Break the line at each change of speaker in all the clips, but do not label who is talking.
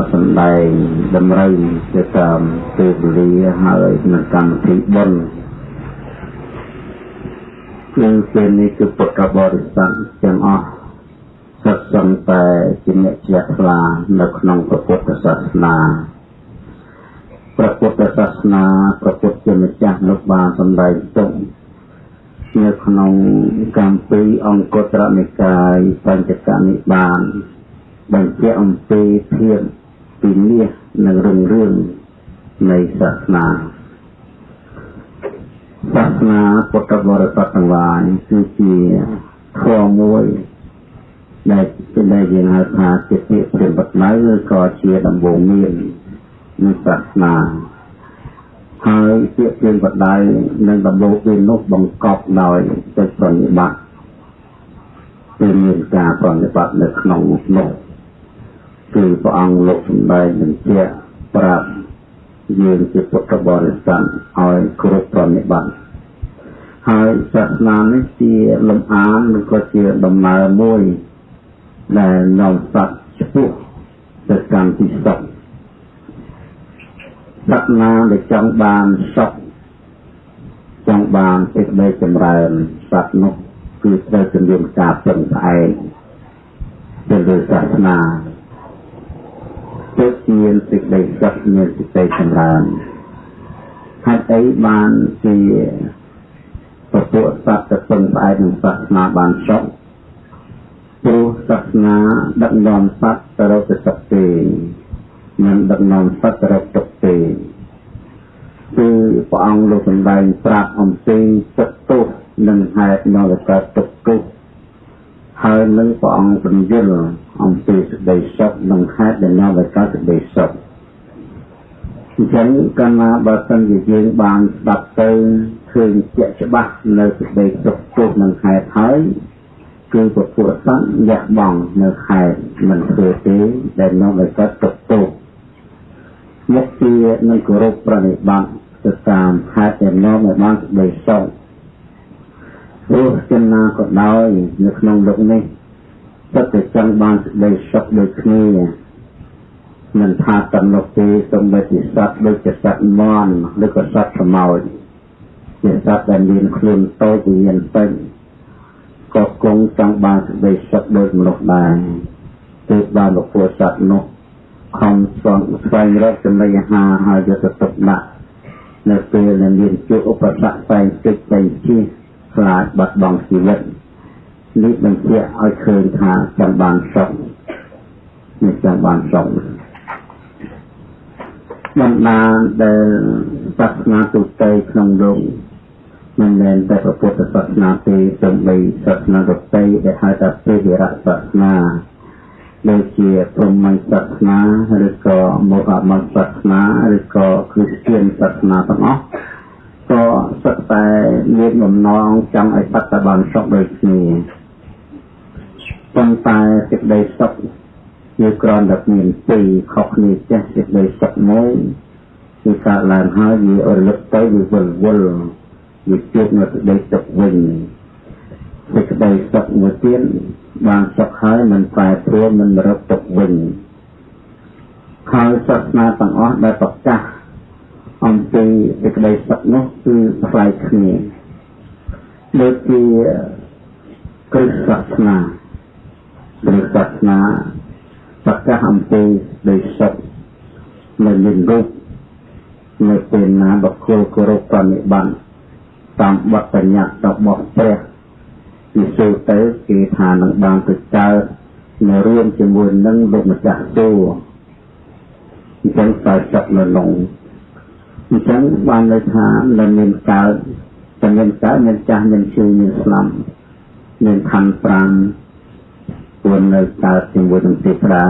ក៏សំដែងតម្រូវទៅតាមពេលវេលាហើយនឹងកម្មវិធីបុណ្យគឺពេលនេះគឺពុទ្ធបរិស័ទទាំងអស់សិតសឹងតែជាអ្នកជ្រះថ្លានៅក្នុងព្រះពុទ្ធសាសនាព្រះពុទ្ធសាសនាព្រះពុទ្ធជាម្ចាស់លោកបានសម្ដែងទុកនៅក្នុងកម្មពីអង្គត្រនិកាយបញ្ចកនិបានបញ្ជាក់អំពីភាព ពីមាសនិងរងរឿងនៃសាសនាសាសនាពុទ្ធបរិស័ទទាំងឡាយគឺជាធម៌មួយដែលជាដែលយើងហៅថាជាពាក្យព្រាមបដៅឬក៏ជាដំបូងមាននៃសាសនាហើយពាក្យព្រាមបដៅនិងដំបូងមាននោះបង្កប់ដោយចិត្តប្រណិប័តគឺមានការប្រណិប័តនៅក្នុងនោះ គឺព្រះអង្គលោកសម្ដែងបញ្ជាក់ប្រាប់យើងជាពុទ្ធបរិស័ទឲ្យគ្រប់ប្រណិប័តហើយសាសនានេះជាលំអានឬក៏ជាដំណើរមួយដែលនាំសត្វឆ្ពោះទៅកាន់ទីសុខសត្វណាដែលចង់បានសុខចង់បានសេចក្តីចម្រើនសត្វនោះគឺត្រូវជំរុញការពឹងផ្អែកទៅលើសាសនា ទើបមានសេចក្តីសុខមានសេចក្តីចម្រើនហេតុអីបានជាពពួកសត្វទៅពឹងផ្អែកនឹងសាសនាបានសុខព្រោះសាសនាដឹកនាំសត្វទៅរកសុខទេមិនដឹកនាំសត្វទៅរកទុក្ខទេគឺព្រះអង្គលោកសម្ដែងប្រាប់អំពីទឹកទោសនិងហេតុនៅកើតទុក្ខទុក្ខ ហើយនឹងព្រះអង្គបញ្យល់អំពីសេចក្តីសុខនិងហេតុដែលនាំឲ្យកើតសេចក្តីសុខអញ្ចឹងកាលណាបើសិនជាយើងបានស្ដាប់ទៅឃើញជាក់ច្បាស់នៅសេចក្តីសុខទុក្ខនិងហេតុហើយគឺពពុទ្ធសង្ឃយះបងនៅខែមិនធ្វើទេដែលនាំឲ្យកើតទុក្ខទុក្ខមុខជានឹងគោរពប្រណិប័តទៅតាមហេតុដែលនាំឲ្យបានសេចក្តីសុខ ព្រោះចំណាក៏ដោយនៅក្នុងលោកនេះពិតតែចង់បានសេចក្តីសុខដូចគ្នាមិនថាតំណុកទេសំបីជាសត្វដូចជាសត្វមន់ឬក៏សត្វខ្មោចជាសត្វដែលមានខ្លួនតូចវិញ្ញាណពេញក៏គង់ចង់បានសេចក្តីសុខដូចមនុស្សដែរទើបបានលោកពួកសត្វនោះខំស្វែងស្វែងរកចំណីអាហារហើយយកទៅទុកដាក់នៅពេលដែលមានជួបឧបសគ្គផ្សេងតិចផ្សេងជិះ ខ្លាចបាត់បង់ជីវិតនេះបញ្ជាក់ឲ្យឃើញថាចង់បានសុខនេះចង់បានសុខបណ្ដាដែលសាសនាទូទៅក្នុងលោកមិនមែនតែពុទ្ធសាសនាទេទាំងបីសាសនាដទៃដែលហៅថាពេវិរៈសាសនាដូចជាព្រហ្មញ្ញសាសនាឬក៏មហាមញ្ញសាសនាឬក៏គ្រីស្ទានសាសនាទាំងអស់ ក៏សិតតែមានបំណងចង់ឲ្យបត្តបានសុខដូចគ្នាប៉ុន្តែសេចក្តីសុខគឺគ្រាន់តែមានពីរខុសគ្នាចេះសេចក្តីសុខមួយគឺកើតឡើងហើយវារលឹកទៅវាវិលវល់វាជួបនៅសេចក្តីសុខវិញសេចក្តីសុខមួយទៀតបានសុខហើយមិនប្រែប្រួលមិនរត់ទុកវិញហើយសាសនាទាំងអស់ដែលប្រកាស អំពីសេចក្តីសុខនោះគឺផ្លែគ្នាដូចជាគ្រិស្តសាសនាគ្រិស្តសាសនាប្រកាសអំពីសេចក្តីសុខនៅមានរូបនៅពេលណាបុគ្គលគោរពប្រណិប័តតាមបទបញ្ញត្តិរបស់ព្រះពិសូចទៅគេថានឹងបានទៅកើតនៅរួមជាមួយនឹងលោកម្ចាស់ទូអញ្ចឹងតែចាប់នៅក្នុង អញ្ចឹងបានន័យថានៅមានកើតតែមានកើតមានចាស់មានជឿមានស្លាប់មានខណ្ឌ5ពួននៅកើតជាមួយនឹងទេវតា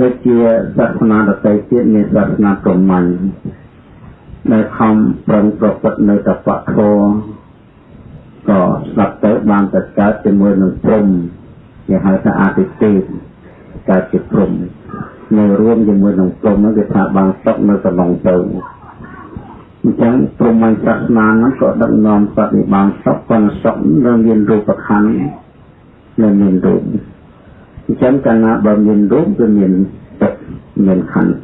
ដូចជាសាសនាដទៃទៀតមានសាសនាព្រហ្មញ្ញដែលខំប្រឹងប្រព្រឹត្តនៅតបៈធម៌ក៏ស្ដាប់ទៅបានតែកើតជាមួយនឹងព្រំគេហៅថាអតិទេពកើតជាព្រំ នៅរួមជាមួយនឹងព្រំនោះគេថាបានសុខនៅក្នុងទៅអញ្ចឹងព្រមញ្ញសាសនាហ្នឹងក៏ដឹកនាំសត្វនេះបានសុខប៉ុន្តែសុខនៅមានរូបខណ្ឌនៅមានរូបអញ្ចឹងកាលណាបើមានរូបគឺមានទឹកមានខណ្ឌ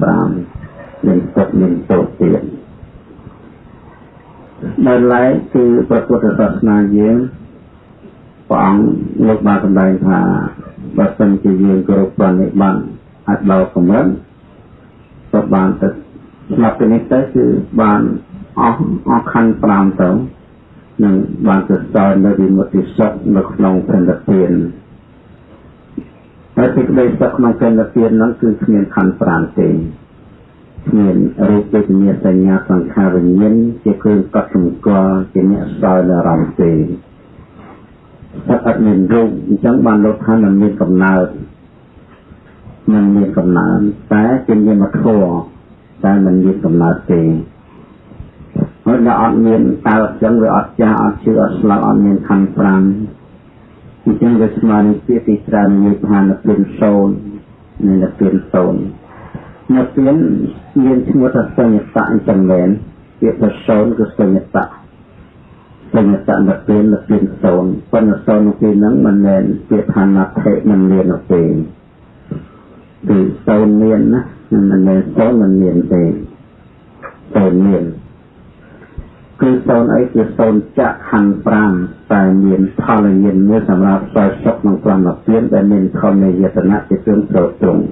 5មានទឹកមានទោសទៀតដែលឡែកគឺព្រះពុទ្ធសាសនាយើងព្រះអង្គលោកបានសម្ដែងថាបើសិនជាយើងគោរពបាននិបាន អាចដល់កម្រិតក៏បានទៅស្លាប់ពីនេះទៅគឺបានអស់អស់ខណ្ឌ5ទៅនឹងបានទៅសល់នៅវិមុតិសុខនៅក្នុងព្រះនិព្វានហើយសេចក្តីសុខក្នុងព្រះនិព្វានហ្នឹងគឺគ្មានខណ្ឌ5ទេគ្មានរូបវេទនាសញ្ញាសង្ខារវិញ្ញាណជាគ្រឿងកត់សម្គាល់ជាអ្នកសល់នៅអារម្មណ៍ទេតែអត់មានរូបអញ្ចឹងបានលោកថាមិនមានកំណើត មិនមានកំណើតតែជានាមធម៌តែមិនមានកំណើតទេហើយដល់អត់មានតើអញ្ចឹងវាអត់ចាស់អត់ជឿអត់ស្លាប់អត់មានខណ្ឌ5អញ្ចឹងវាស្មើនឹងពាក្យទីច្រើននិយាយថានៅពីនសូននៅនៅពីនសូននៅពីនមានឈ្មោះថាសញ្ញតៈអញ្ចឹងមែនពាក្យថាសូនគឺសញ្ញតៈសញ្ញតៈនៅពីននៅពីនសូនប៉ុន្តែសូននៅពីហ្នឹងមិនមែនពាក្យថាណាថេមិនមាននៅ ពេលគឺសូនមានណាមិនមែនសូនមិនមានទេសូនមានគឺសូនអីគឺសូនចក្ខណ្ឌ5តែមានផលញាណមួយសម្រាប់សោយសុខក្នុងក្រមពៀនដែលមានធម្មយតនៈជាគ្រឿងត្រត្រង់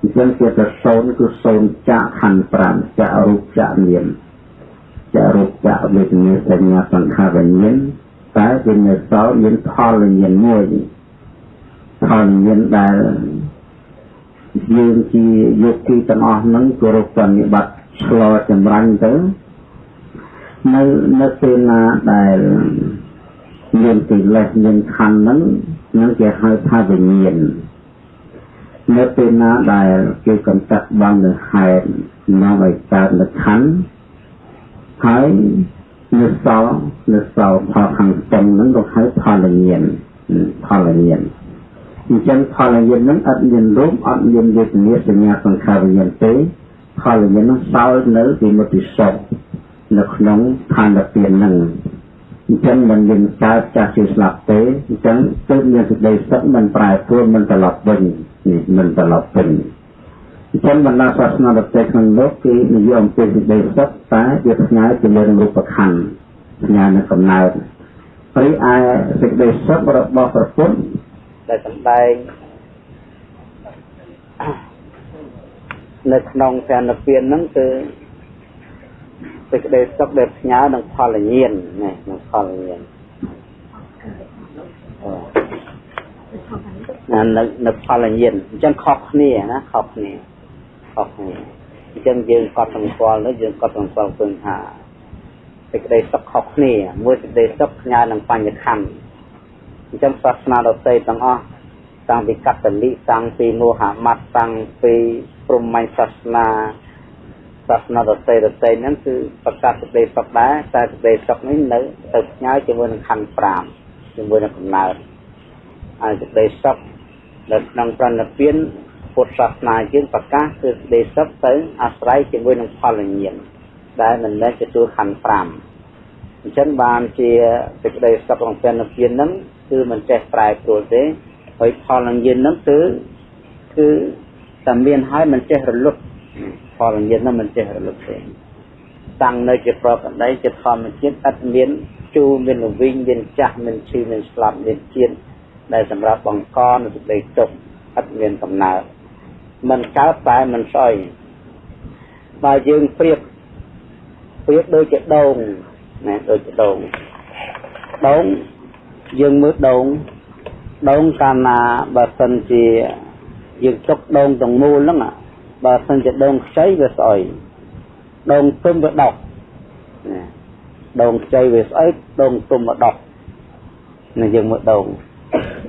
អញ្ចឹងជាទៅសូនគឺសូនចក្ខណ្ឌ5ចក្រូបចក្ញាណចក្រូបចក្វេទនាសញ្ញាសង្ខារវិញ្ញាណតែវានៅសល់មានផលញាណមួយផលញាណដែល យើងជាយកទីទាំងអស់ហ្នឹងគោរពបនិបត្តិឆ្លោចម្រាញ់ទៅនៅនៅពេលណាដែលមានទីលេសមានខណ្ឌហ្នឹងនឹងគេហៅថាវិញ្ញាណនៅពេលណាដែលគេកំចាត់បងនៅហេតុនាំឲ្យកើតនៅខណ្ឌហើយនៅសល់នៅសល់ផលខាងស្ទឹងហ្នឹងក៏ហៅផលញ្ញាណផលញ្ញាណ អញ្ចឹងផលញ្ញាណហ្នឹងអត់មានរូបអត់មានវេទនាសញ្ញាសង្ខារវិញ្ញាណទេផលញ្ញាណហ្នឹងសល់នៅពីមុតិសុខនៅក្នុងខណ្ឌពៀនហ្នឹងអញ្ចឹងមិនមានកើតចាស់ជាស្លាប់ទេអញ្ចឹងទើបមានសេចក្តីសុខមិនប្រែប្រួលមិនត្រឡប់វិញនេះមិនត្រឡប់វិញអញ្ចឹងបណ្ដាសាសនាដទៃក្នុងលោកគេនិយមពីសេចក្តីសុខតែវាផ្ញើទៅលើរូបខណ្ឌផ្ញើនៅកំណើតព្រៃឯសេចក្តីសុខរបស់ព្រះពុទ្ធ ដែលសម្ដែងនៅក្នុងព្រះនិព្វានហ្នឹងគឺសេចក្តីសុខដែលផ្ញើនឹងផលញាណណានឹងផលញាណណានៅនៅផលញាណអញ្ចឹងខុសគ្នាណាខុសគ្នាខុសគ្នាអញ្ចឹងយើងកត់សម្គាល់នោះយើងកត់សម្គាល់ឃើញថាសេចក្តីសុខខុសគ្នាមួយសេចក្តីសុខផ្ញើនឹងបញ្ញខណ្ឌ អញ្ចឹងសាសនាដទៃទាំងអស់តាំងពីកតលិតាំងពីមូហាម៉ាត់តាំងពីព្រហ្មញ្ញសាសនាសាសនាដទៃដទៃហ្នឹងគឺប្រកាសសេចក្តីសុខដែរតែសេចក្តីសុខនេះនៅទៅផ្ញើជាមួយនឹងខណ្ឌ5ជាមួយនឹងកំណើតហើយសេចក្តីសុខនៅក្នុងប្រណិពានពុទ្ធសាសនាយើងប្រកាសគឺសេចក្តីសុខទៅអាស្រ័យជាមួយនឹងផលញាណដែលមិនមែនទទួលខណ្ឌ5អញ្ចឹងបានជាសេចក្តីសុខក្នុងប្រណិពានហ្នឹង គឺមិនចេះប្រែប្រួលទេហើយផលញាណហ្នឹងគឺគឺតែមានហើយមិនចេះរលត់ផលញាណនោះមិនចេះរលឹកទេតាំងនៅជាប្រកដីជាធម្មជាតិឥតមានជូរមានលវិញមានចាស់មានឈឺមានស្លាប់មានជាតិដែលសម្រាប់បង្កនៅសេចក្តីទុក្ខឥតមានកំណើតមិនកើតតែមិនស្អុយបើយើងប្រៀបប្រៀបដូចជាដងណាដូចជាដងដង យើងមើលដងដងកាលណាបើសិនជាយើងចុកដងទាំងមូលហ្នឹងបើសិនជាដងខ្ចីវាស្អុយដងទុំវាដុកដងខ្ចីវាស្អុយដងទុំវាដុកនេះយើងមើលដង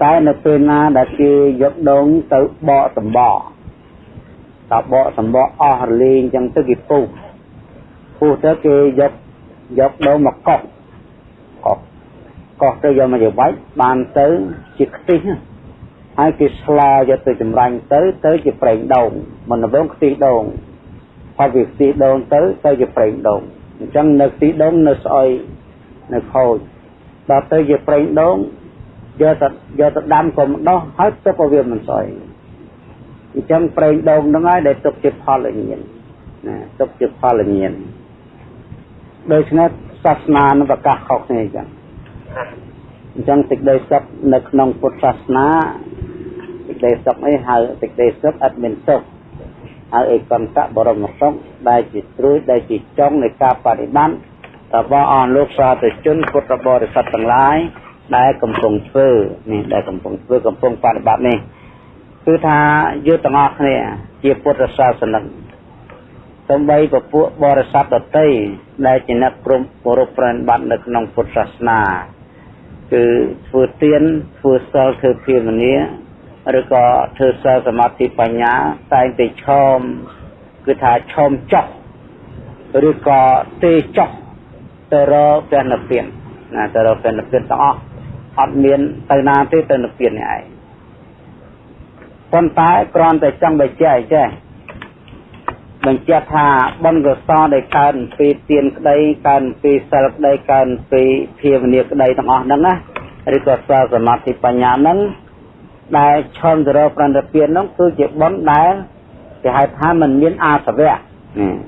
តែនៅពេលណាដែលគេយកដងទៅបកសម្បកតបកសម្បកអស់រលេងចឹងទៅគេពុះពុះទៅគេយកយកដងមកកោះកោះ កោះទៅយកមកជាវាច់បានទៅជាខ្ទិះហើយគេស្លាយកទៅចម្រាញ់ទៅទៅជាប្រេងដូងមិនដំងខ្ទិះដូងហើយវាខ្ទិះដូងទៅទៅជាប្រេងដូងអញ្ចឹងនៅខ្ទិះដូងនៅស្អុយនៅខូចដល់ទៅជាប្រេងដូង
យកទៅយកទៅដាំក៏មិនដោះហើយទុកឲ្យវាមិនស្អុយអញ្ចឹងប្រេងដូងហ្នឹងហើយដែលទុកជាផលញៀនណាទុកជាផលញៀនដូច្នេះសាសនានឹងប្រកាសខុសគ្នាអញ្ចឹង អញ្ចឹងសេចក្តីសុខនៅក្នុងពុទ្ធសាសនាសេចក្តីសុខអីហៅសេចក្តីសុខអត់មានសុខហើយឯកន្តៈបរមសុខដែលជាត្រួយដែលជាចុងនៃការបប្រតិបត្តិរបស់អស់លោកសាធុជនពុទ្ធបរិស័ទទាំងឡាយដែលកំពុងធ្វើនេះដែលកំពុងធ្វើកំពុងបប្រតិបត្តិនេះគឺថាយើងទាំងអស់គ្នាជាពុទ្ធសាសនិកសំបីពពួកបរិស័ទដតីដែលជាអ្នកព្រមគោរពប្រណិប័តនៅក្នុងពុទ្ធសាសនា គឺធ្វើទានធ្វើសិលធ្វើភាវនាឬក៏ធ្វើសិលសមាធិបញ្ញាតែងតែឈមគឺថាឈមចុះឬក៏ទេចុះទៅរកព្រះនិព្វានណាទៅរកព្រះនិព្វានទាំងអស់អត់មានទៅណាទេទៅនិព្វាននេះឯងប៉ុន្តែគ្រាន់តែចង់បញ្ជាក់ចេះ បញ្ជាក់ថាបុណ្យកុសលដែលកើតពីទានក្តីកើតពីសិលក្តីកើតពីភាវនាក្តីទាំងអស់ហ្នឹងណាឬក៏សិលសមាធិបញ្ញាហ្នឹងដែលឈរទៅរកប្រណិពានហ្នឹងគឺជាបុណ្យដែលគេហៅថាมันមានអាសវៈ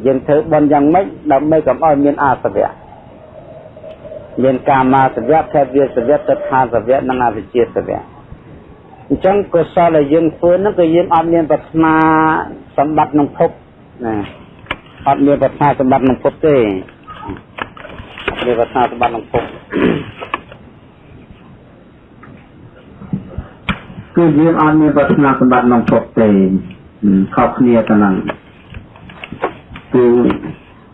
យើងធ្វើបុណ្យយ៉ាងម៉េចដើម្បីកុំឲ្យមានអាសវៈមានកាមាសវៈភេទវាសវៈទិដ្ឋាសវៈនិងអវិជ្ជាសវៈអញ្ចឹងកុសលដែលយើងធ្វើហ្នឹងគឺយើងអត់មានប្រាថ្នាសម្បត្តិក្នុងភព ណាអត់មានប្រាថ្នាសម្បត្តិក្នុងភពទេមានប្រាថ្នាសម្បត្តិក្នុងភព
គឺយើងអត់មានប្រាថ្នាសម្បត្តិក្នុងភពទេខុសគ្នាទៅនឹងគឺ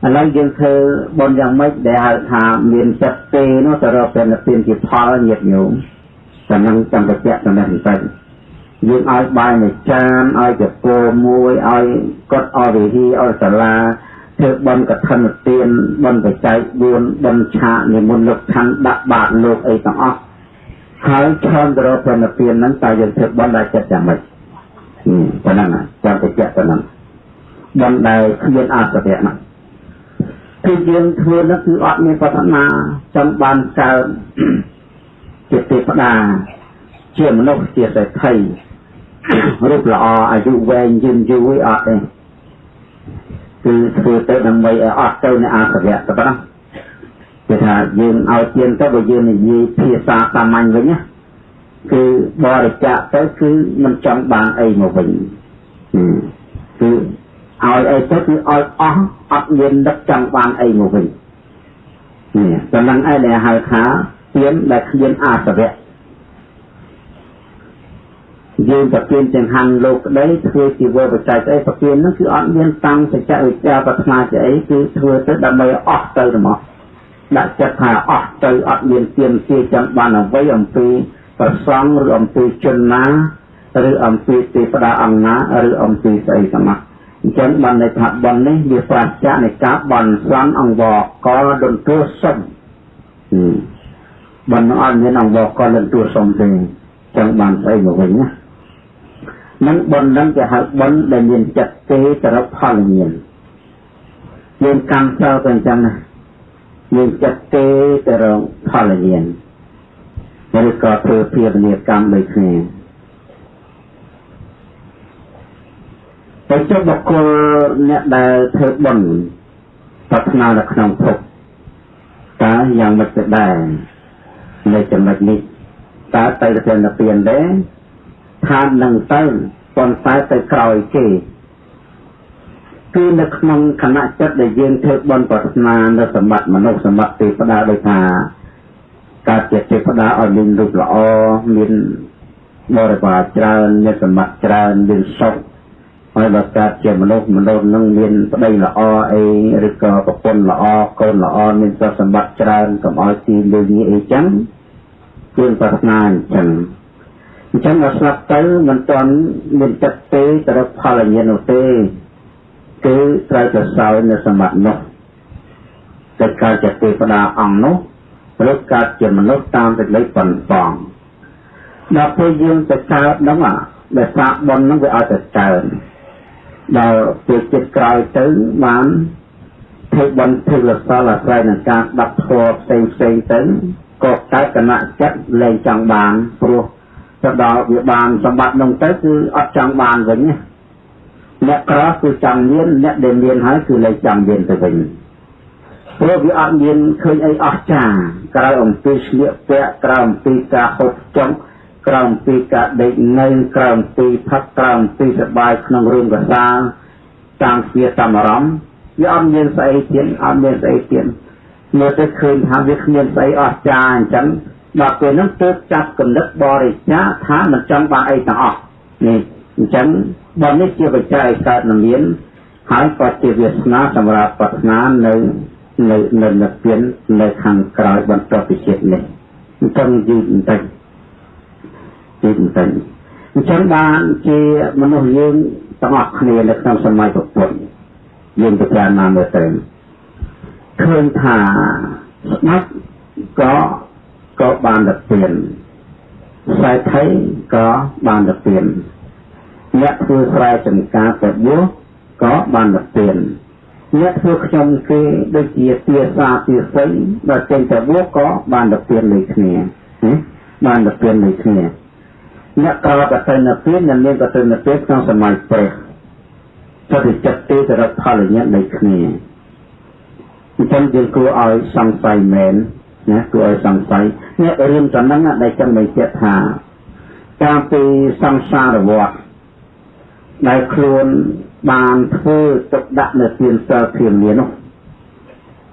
ឥឡូវយើងធ្វើបុណ្យយ៉ាងម៉េចដែលហៅថាមានចិត្តទេនោះទៅរកព្រះនិព្វានជាផលញាតិញោមតែនឹងចាំតែជាក់តែនេះទៅ យើងឲ្យបាយមួយចានឲ្យចកោមួយឲ្យកត់អរិហីឲ្យសាលាធ្វើបន់កឋិនទានបន់បច្ច័យ4បន់ឆាកនិមន្តលោកឋានដាក់បាតលោកអីទាំងអស់ហើយឈានទៅរកព្រះនិព្វានហ្នឹងតើយើងធ្វើបន់ដែលចិត្តយ៉ាងម៉េចប៉ុណ្ណឹងចាំតែជាក់ប៉ុណ្ណឹងបន់ដែលគ្មានអសរៈហ្នឹងគឺយើងធ្វើនោះគឺអត់មានប្រាថ្នាចង់បានកើតជាទេវតាជាមនុស្សជាសេដ្ឋី រូបល្អអាយុវែងយឺនយូរអត់ទេគឺធ្វើទៅដើម្បីឲ្យអត់ទៅនៅអសរៈទៅប៉ុណ្ណោះគេថាយើងឲ្យទានទៅបើយើងនិយាយភាសាសាមញ្ញវិញណាគឺបរិច្ចាគទៅគឺមិនចង់បានអីមកវិញគឺឲ្យអីទៅគឺឲ្យអស់អត់មានដឹកចង់បានអីមកវិញនេះចំណងឯដែលហៅថាទានដែលគ្មានអសរៈ យើងប្រគិនទាំងហាន់លោកក្តីធ្វើជីវបច្ច័យស្អីប្រគិននោះគឺអត់មានតាំងសច្ចវិជ្ជាប្រាថ្នាជាអីគឺធ្វើទៅដើម្បីអស់ទៅហ្មងដាក់ចិត្តថាអស់ទៅអត់មានទៀនទាចាំបានអ្វីអំពីប្រសងឬអំពីជនណាឬអំពីទេវតាអង្គណាឬអំពីស្អីទាំងអស់អញ្ចឹងបានន័យថាបននេះវាប្រាជ្ញានៃការបន់ស្លាន់អង្វរកលដន្ទួសុំបនអត់មានអង្វរកលដន្ទួសុំទេចឹងបានស្អីមកវិញណា នឹងបននឹងគេហៅបនដែលមានចិត្តទេទៅរកផលមានយើងកម្មចោលទៅអញ្ចឹងណាមានចិត្តទេទៅរកផលមានឬក៏ធ្វើភាវនាកម្មដូចគ្នាទៅចុះបុគ្គលអ្នកដែលធ្វើបុណ្យប្រាថ្នានៅក្នុងភពតើយ៉ាងម៉េចទៅដែរនៅចំណុចនេះតើទៅទៅនិព្វានដែរ ឋាននឹងទៅប៉ុន្តែទៅក្រោយគេគឺនៅក្នុងគណៈចិត្តដែលយើងធ្វើបុណ្យប្រាថ្នានៅសម្បត្តិមនុស្សសម្បត្តិទេវតាដោយថាកើតជាទេវតាឲ្យមានរូបល្អមានបរិវារច្រើនមានសម្បត្តិច្រើនមានសុខហើយបើកើតជាមនុស្សមនុស្សនឹងមានប្តីល្អអីឬក៏ប្រពន្ធល្អកូនល្អមានទ្រព្យសម្បត្តិច្រើនកុំឲ្យទីលឿនអីចឹងគឺប្រាថ្នាអញ្ចឹង អញ្ចឹងដល់ស្លាប់ទៅមិនទាន់មានចិត្តទេទៅរកផលញ្ញាណនោះទេគឺត្រូវទៅសោយនៅសម្បត្តិនោះទៅកើតជាទេវតាអង្គនោះឬកើតជាមនុស្សតាមសេចក្តីប៉ុនប៉ងដល់ពេលយើងទៅកើតហ្នឹងដែលសាកបុណ្យហ្នឹងវាឲ្យទៅកើតដល់ពេលចិត្តក្រោយទៅបានធ្វើបន់ធ្វើលសលអាស្រ័យនឹងការស្ដាប់ធម៌ផ្សេងផ្សេងទៅក៏តែគណៈចិត្តលែងចង់បានព្រោះ ទៅដល់វាបានសម្បត្តិនោះទៅគឺអត់ចង់បានវិញអ្នកក្រគឺចង់មានអ្នកដែលមានហើយគឺលែងចង់មានទៅវិញព្រោះវាអត់មានឃើញអីអស្ចារ្យក្រៅអំពីស្លៀកពាក់ក្រៅអំពីការហូបចុកក្រៅអំពីការដេកនៅក្រៅអំពីផឹកក្រៅអំពីសបាយក្នុងរឿងកសាតាមជាតាមអារម្មណ៍វាអត់មានស្អីទៀតអត់មានស្អីទៀតមើលទៅឃើញថាវាគ្មានស្អីអស្ចារ្យអញ្ចឹង ដល់ពេលហ្នឹងទើបចាប់កំណត់បរិច្ចាថាមិនចង់បានអីទាំងអស់នេះអញ្ចឹងបើនេះជាបច្ច័យកើតមានហើយក៏ជាវាសនាសម្រាប់ប្រាថ្នានៅនៅនៅនិព្វាននៅខាងក្រោយបន្ទាប់ពីជាតិនេះអញ្ចឹងយឺតបន្តិចយឺតបន្តិចអញ្ចឹងបានជាមនុស្សយើងទាំងអស់គ្នានៅក្នុងសម័យពុទ្ធយើងពិចារណាមើលទៅឃើញថាស្ដេចក៏ ក៏បានទៅពៀនខ្សែថៃក៏បានទៅពៀនអ្នកធ្វើស្រែចម្ការទៅបួសក៏បានទៅពៀនអ្នកធ្វើខ្ញុំគេដូចជាទាសាទាស័យដល់ចេញទៅបួសក៏បានទៅពៀនដូចគ្នាបានទៅពៀនដូចគ្នាអ្នកក្រកទៅនៅពៀននិងមានក៏ទៅនៅពៀនក្នុងសម័យព្រះទៅចិត្តទេទៅរកផលញ្ញាណដូចគ្នាអញ្ចឹងយើងគួរឲ្យសង្ស័យមែន ណាគួរឲ្យសង្ស័យនេះរឿងចំណឹងដែលចង់បញ្ជាក់ថាតាមពីសង្សារវត្តដែលខ្លួនបានធ្វើទុកដាក់នៅទានសិលធានានោះ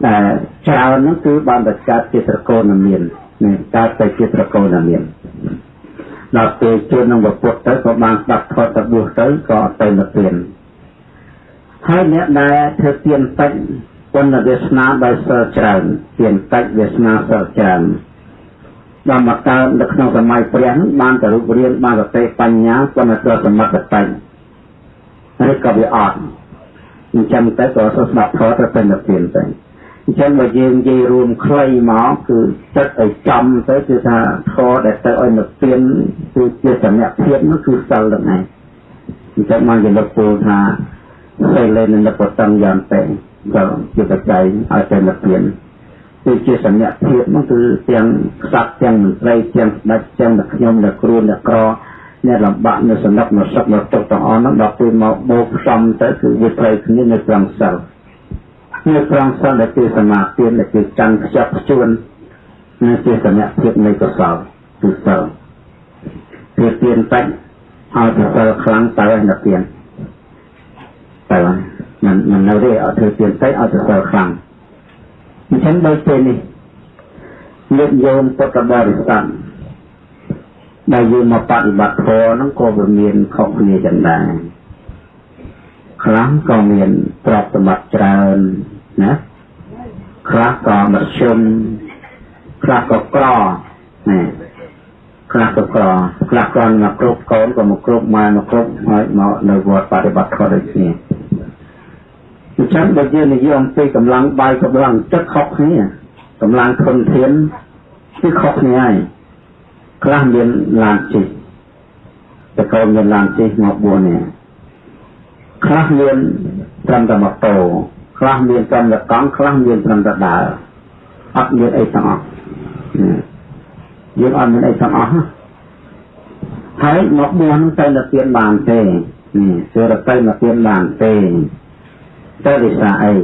ដែលច្រើននោះគឺបានបង្កើតជាត្រកូលនាមាននេះកើតទៅជាត្រកូលនាមានដល់ពេលជួននឹងពុទ្ធទៅក៏បានស្ដាប់ធម៌ទៅបួសទៅក៏ទៅនិព្វានហើយអ្នកដែលធ្វើទានតិច ពុនវាសនាដោយសិលច្រើនទានកិច្ចវាសនាសិលច្រើនដល់មកកើតនៅក្នុងសម័យព្រះបានទៅរូបរាងបានសតិបញ្ញាពុនសិលសមត្ថតេនេះក៏វាអត់អញ្ចឹងទៅក៏ស្ដាប់ធម៌ទៅពេញទៅទៅអញ្ចឹងបើយើងនិយាយរួមខ្លីមកគឺចិត្តឲ្យចំទៅគឺថាធម៌ដែលទៅឲ្យនិព្វានគឺជាសញ្ញាភាពនោះគឺសិលហ្នឹងឯងអញ្ចឹងមកជាលោកពូថាសិលលេននិព្វតឹងយ៉ាងតែ ក៏ជាបច្ច័យឲ្យតែនិព្វានគឺជាសញ្ញាភាពនោះគឺទាំងខ្សាត់ទាំងមន្ត្រីទាំងស្ដេចទាំងអ្នកខ្ញុំអ្នកគ្រូអ្នកក្រអ្នកលំបាក់នៅសំណឹកនៅសឹកនៅទុកទាំងអស់នោះដល់ពេលមកបូកផ្សំទៅគឺវាត្រូវគ្នានៅត្រង់សិលនៅត្រង់សិលដែលជាសមាធិដែលជាចាំងខ្ជាប់ខ្ជួននៅជាសញ្ញាភាពនៃកុសលគឺសិលវាទៀនបាច់ឲ្យទៅសិលខ្លាំងទៅនៅទៀនតែ មិនមិននៅទេឲ្យធ្វើទៀនទៅឲ្យទៅសិលខ្លាំងអញ្ចឹងដោយពេលនេះញាតិញោមពុទ្ធបរិស័ទដែលយើងមកបប្រតិបត្តិធម៌ហ្នឹងក៏វាមានខុសគ្នាចឹងដែរខ្លះក៏មានទ្រព្យសម្បត្តិច្រើនណាខ្លះក៏មធ្យមខ្លះក៏ក្រណាខ្លះក៏ក្រខ្លះក៏មកគ្រប់កូនក៏មកគ្រប់មកមកគ្រប់ហើយមកនៅវត្តបប្រតិបត្តិធម៌ដូចគ្នា អញ្ចឹងបើយើងនិយាយអំពីកម្លាំងបាយកម្លាំងចិត្តខុសគ្នាកម្លាំងធនធានគឺខុសគ្នាហើយខ្លះមានឡានជិះតែកូនមានឡានជិះមក4នាក់ខ្លះមានត្រឹមតែម៉ូតូខ្លះមានត្រឹមតែកង់ខ្លះមានត្រឹមតែដើរអត់មានអីទាំងអស់យើងអត់មានអីទាំងអស់ហើយមកបួនទៅនិព្វានបានទេនេះគឺទៅនិព្វានបានទេ ទៅវិសាអី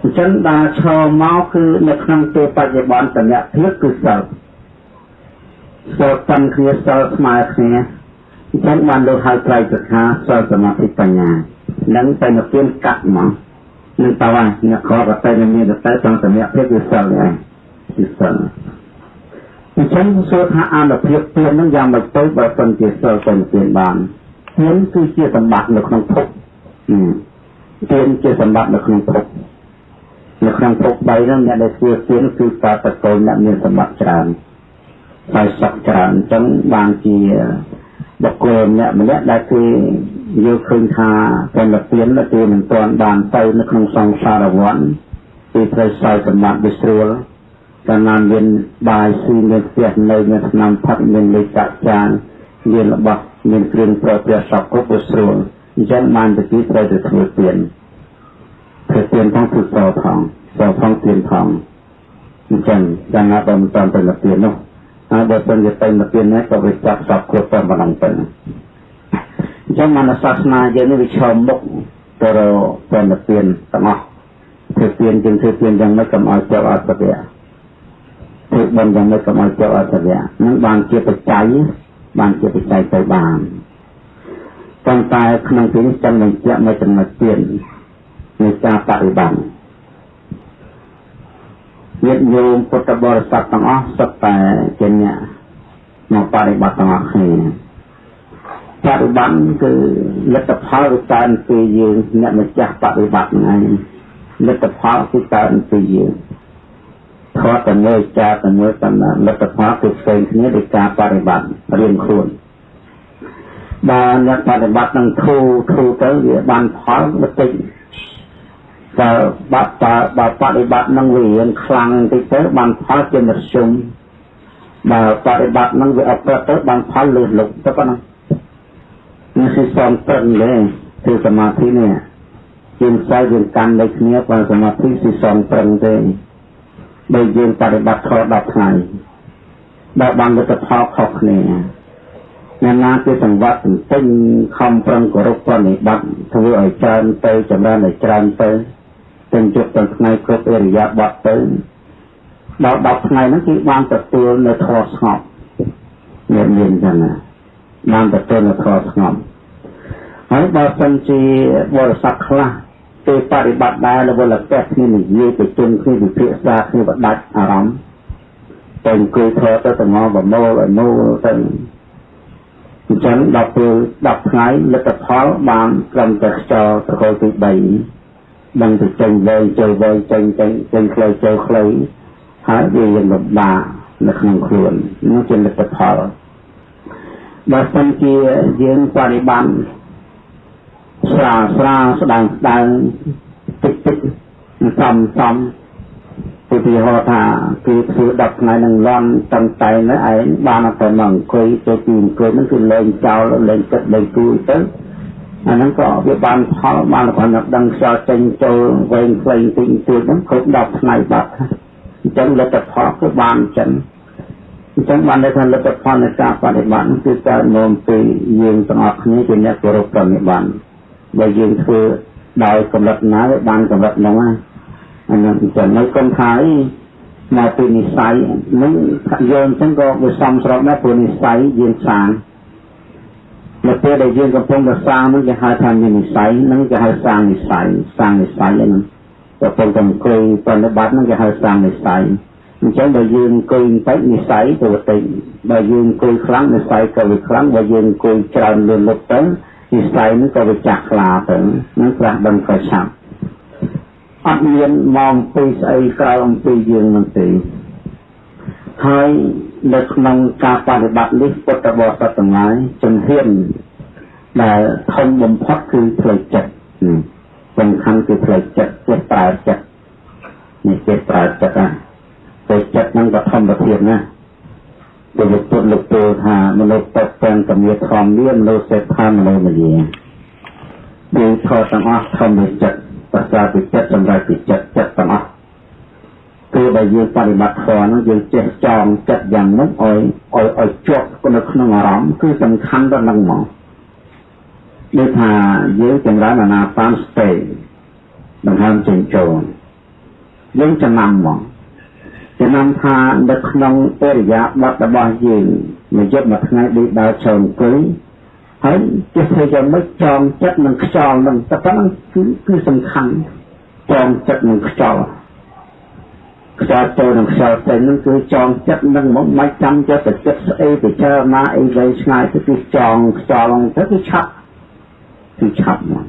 អញ្ចឹងដល់ឈរមកគឺនៅក្នុងពេលបច្ចុប្បន្នសម្រាប់ភាពគឺសិលសិលតាមគ្នាសិលស្មើគ្នាអញ្ចឹងបានលោកហៅត្រៃសិក្ខាសិលសមាធិបញ្ញានឹងទៅនៅពេលកាត់មកនឹងតើអ្នកខកតែមានតែតាមសម្រាប់ភាពគឺសិលដែរគឺសិលអញ្ចឹងសួរថាអនុភាពពៀននឹងយ៉ាងម៉េចទៅបើសិនជាសិលទៅពៀនបានពៀនគឺជាសម្បត្តិនៅក្នុងភព ទានជាសម្បត្តិនៅក្នុងភពនៅក្នុងភព3ហ្នឹងអ្នកដែលធ្វើទានគឺតាតកូនអ្នកមានសម្បត្តិច្រើនហើយសក់ច្រើនអញ្ចឹងបានជាបុគ្គលម្នាក់ម្នាក់ដែលគេយល់ឃើញថាពលទានគឺមិនទាន់បានទៅនៅក្នុងសង្សារវដ្តពីត្រូវសោយសម្បត្តិវិស្រួលកាលណាមានបាយស៊ីមានផ្ទះនៅមានឆ្នាំផឹកមានលេខចានមានរបស់មានគ្រឿងប្រព្រឹត្តសពគ្រប់វិស្រួល អញ្ចឹងបានទៅទីត្រូវទៅធ្វើទៀនធ្វើទៀនផងធ្វើសផងសផងទៀនផងអញ្ចឹងយ៉ាងណាបើមិនតាមទៅនិព្វាននោះហើយបើសិនជាទៅនិព្វាននេះក៏វាចាប់សពគ្រប់តែប៉ុណ្ណឹងទៅអញ្ចឹងមនសាសនាយើងនេះវាឈរមុខទៅរកទៅនិព្វានទាំងអស់ធ្វើទានជាងធ្វើទានយ៉ាងម៉េចកុំឲ្យជាប់អត់ទៅធ្វើបន់យ៉ាងម៉េចកុំឲ្យជាប់អត់ទៅនឹងបានជាបច្ច័យបានជាបច្ច័យទៅបាន ប៉ុន្តែក្នុងទីនេះចាំបញ្ជាក់នៅចំណុចទៀតនៃការបប្រតិបត្តិញាតិញោមពុទ្ធបរិស័ទទាំងអស់សុទ្ធតែជាអ្នកមកបប្រតិបត្តិទាំងអស់គ្នាបប្រតិបត្តិគឺលទ្ធផលគឺកើតពីយើងអ្នកម្ចាស់បប្រតិបត្តិហ្នឹងលទ្ធផលគឺកើតពីយើងខតតែមើលចាតែមើលតាមលទ្ធផលគឺផ្សេងគ្នាដោយការបប្រតិបត្តិរៀងខ្លួន បើអ្នកបប្រតិបត្តិនឹងធូរធូរទៅវាបានផលបន្តិចតើបាត់តើបើបប្រតិបត្តិនឹងវារៀងខ្លាំងបន្តិចទៅបានផលជាមធ្យមបើបប្រតិបត្តិនឹងវាអត់ប្រទៅបានផលលឿនលុកទៅប៉ុណ្ណឹងនេះគឺសំប្រឹងទេគឺសមាធិនេះជាងផ្សាយយើងកាន់ដូចគ្នាបើសមាធិគឺសំប្រឹងទេដោយយើងបប្រតិបត្តិខុស10ថ្ងៃដែលបានលទ្ធផលខុសគ្នា អ្នកណាជាសង្វាក់ទន្ទិញខំប្រឹងគោរពប្រណិប័តធ្វើឲ្យច្រើនទៅចម្រើនឲ្យច្រើនទៅទាំងជប់ទាំងថ្ងៃគ្រប់អរិយាប័តទៅដល់10ថ្ងៃហ្នឹងគឺបានទទួលនៅធម៌ស្ងប់មានមានចឹងណាបានទទួលនៅធម៌ស្ងប់ហើយបើសិនជាបរិស័ទខ្លះទៅបប្រតិបត្តិដែររវល់តែគ្នានិយាយទៅជុំគ្នាវិភាសាគ្នាបដាច់អារម្មណ៍តែអង្គុយធរទៅទាំងងបមូលឲ្យមូលទៅ អញ្ចឹងដល់ពេល10ថ្ងៃលទ្ធផលបានត្រឹមតែខ្យល់ប្រកលទី3ដឹងទៅចេញវែងចូលវែងចេញចេញចេញខ្លីចូលខ្លីហើយវាยังលំបាកនៅក្នុងខ្លួននោះជាលទ្ធផលបើសិនជាយើងបរិបត្តិស្រាលស្រាលស្ដាងស្ដាងតិចតិចសំសំ ឧទាហរណ៍ថាគឺធ្វើ10ថ្ងៃនឹងលន់តាំងតែនៅឯងបានតែមកអង្គុយទៅទីអង្គុយនឹងគឺលេងចោលលេងទឹកលេងគូទៅអាហ្នឹងក៏វាបានផលបានគ្រាន់តែដឹងខ្យល់ចេញចូលវែងខ្លីតិចតួចហ្នឹងគ្រប់10ថ្ងៃបាត់អញ្ចឹងលទ្ធផលគឺបានអញ្ចឹងអញ្ចឹងបានន័យថាលទ្ធផលនៃការបប្រតិបត្តិគឺកើតមកពីយើងទាំងអស់គ្នាជាអ្នកគោរពប្រតិបត្តិបើយើងធ្វើដោយកម្រិតណាវាបានកម្រិតហ្នឹងណា អានោះអញ្ចឹងនៅកុំថាអីមកពីនិស័យនឹងយើងអញ្ចឹងក៏វាសំស្របដែរព្រោះនិស័យយើងសាងនៅពេលដែលយើងកំពុងតែសាងនឹងគេហៅថាមាននិស័យនឹងគេហៅសាងនិស័យសាងនិស័យហ្នឹងកំពុងតែអង្គុយប្រតិបត្តិនឹងគេហៅសាងនិស័យអញ្ចឹងបើយើងអង្គុយបន្តិចនិស័យទៅបន្តិចបើយើងអង្គុយខ្លាំងនិស័យក៏វាខ្លាំងបើយើងអង្គុយច្រើនលឿនលុបទៅនិស័យនឹងក៏វាចាស់ខ្លាទៅនឹងប្រាស់ដឹងក៏ឆាប់ អត់មានមកពីស្អីក្រៅអំពីយើងនឹងទេហើយនៅក្នុងការបប្រតិបត្តិនេះពុទ្ធបរិស័ទទាំងឡាយជំហានដែលធំបំផុតគឺផ្លូវចិត្តសំខាន់គឺផ្លូវចិត្តចិត្តប្រើចិត្តនេះចិត្តប្រើចិត្តណាផ្លូវចិត្តនឹងក៏ធម្មភាពណាព្រះពុទ្ធលោកពោលថាមនុស្សតទាំងកមាធម្មមានមនុស្សសេដ្ឋានមនុស្សម្យាគឺធម៌ទាំងអស់ធម្មចិត្ត ប្រសាពីចិត្តសម្រាប់ពីចិត្តចិត្តទាំងអស់គឺដែលយើងបប្រតិបត្តិធម៌នោះយើងចេះចងចិត្តយ៉ាងនោះឲ្យឲ្យឲ្យជាប់នៅក្នុងអារម្មណ៍គឺសំខាន់ដល់នឹងមកដូចថាយើងចម្រើនអាណាបានស្ទេដង្ហើមចេញចូលយើងចំណាំមកចំណាំថានៅក្នុងអរិយាប័ត្ររបស់យើងមួយយប់មួយថ្ងៃដូចដើរចូលអង្គុយ ហើយចេះធ្វើយ៉ាងម៉េចចងចិត្តនឹងខ្យល់នឹងតែប៉ុណ្្នឹងគឺគឺសំខាន់ចងចិត្តនឹងខ្យល់ខ្យល់ចូលនឹងខ្យល់ចេញនឹងគឺចងចិត្តនឹងមកមិនចាំចិត្តទៅចិត្តស្អីទៅចើណាអីវែងឆ្ងាយទៅគឺចងខ្យល់ទៅគឺឆាប់គឺឆាប់មក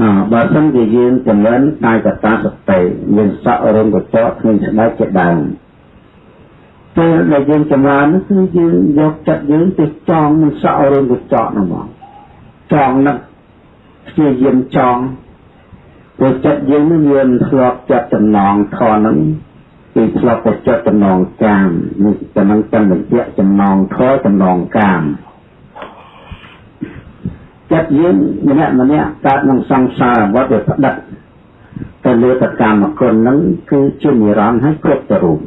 អើបើសិនជាយើងចម្រើនកាយកតាសតិមានសក់រំកញ្ចក់គ្មានស្បែកជាដើម ពេលដែលយើងចម្រើននោះគឺយើងយកចិត្តយើងទៅចងនឹងសក់រឿងកញ្ចក់នោះមកចងនឹងព្យាយាមចងព្រោះចិត្តយើងនឹងមានធ្លាប់ចិត្តចំណងធនហ្នឹងគឺធ្លាប់តែចិត្តចំណងកាមនេះចំណងទាំងបញ្ជាក់ចំណងធរចំណងកាមចិត្តយើងម្នាក់ម្នាក់កើតនឹងសង្សារវត្តវាផ្ដិតទៅលើតកម្មគុណហ្នឹងគឺជានិរន្តរ៍ហើយគ្រប់ទៅរូប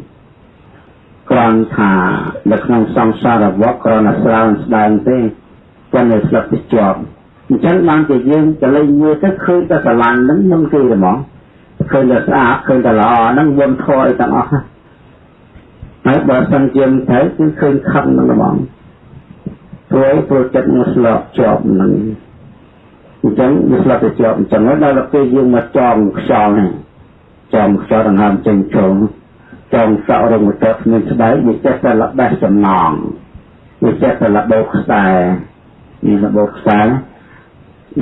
គ្រាន់ថានៅក្នុងសង្សារវដ្តគ្រាន់តែស្រាវស្ដែងទេប៉ុន្តែស្លឹកទៅជាប់អញ្ចឹងបានជាយើងចលេងមើលទៅឃើញតែស្រឡាញ់ហ្នឹងនឹងគេហ្មងឃើញតែស្អាតឃើញតែល្អហ្នឹងវន់ធរអីទាំងអស់ហើយបើសិនជាមិនត្រូវគឺឃើញខឹងហ្នឹងហ្មងព្រោះព្រោះចិត្តមកស្លប់ជាប់ហ្នឹងអញ្ចឹងវាស្លាប់ទៅជាប់អញ្ចឹងដល់ពេលយើងមកចំខ្យល់ហ្នឹងចំខ្យល់ដង្ហើមចេញចូល ចំសក់រងទៅគ្មានស្បែកវាចេះតែល្បេះចំណងវាចេះតែល្បោខ្សែនេះល្បោខ្សែ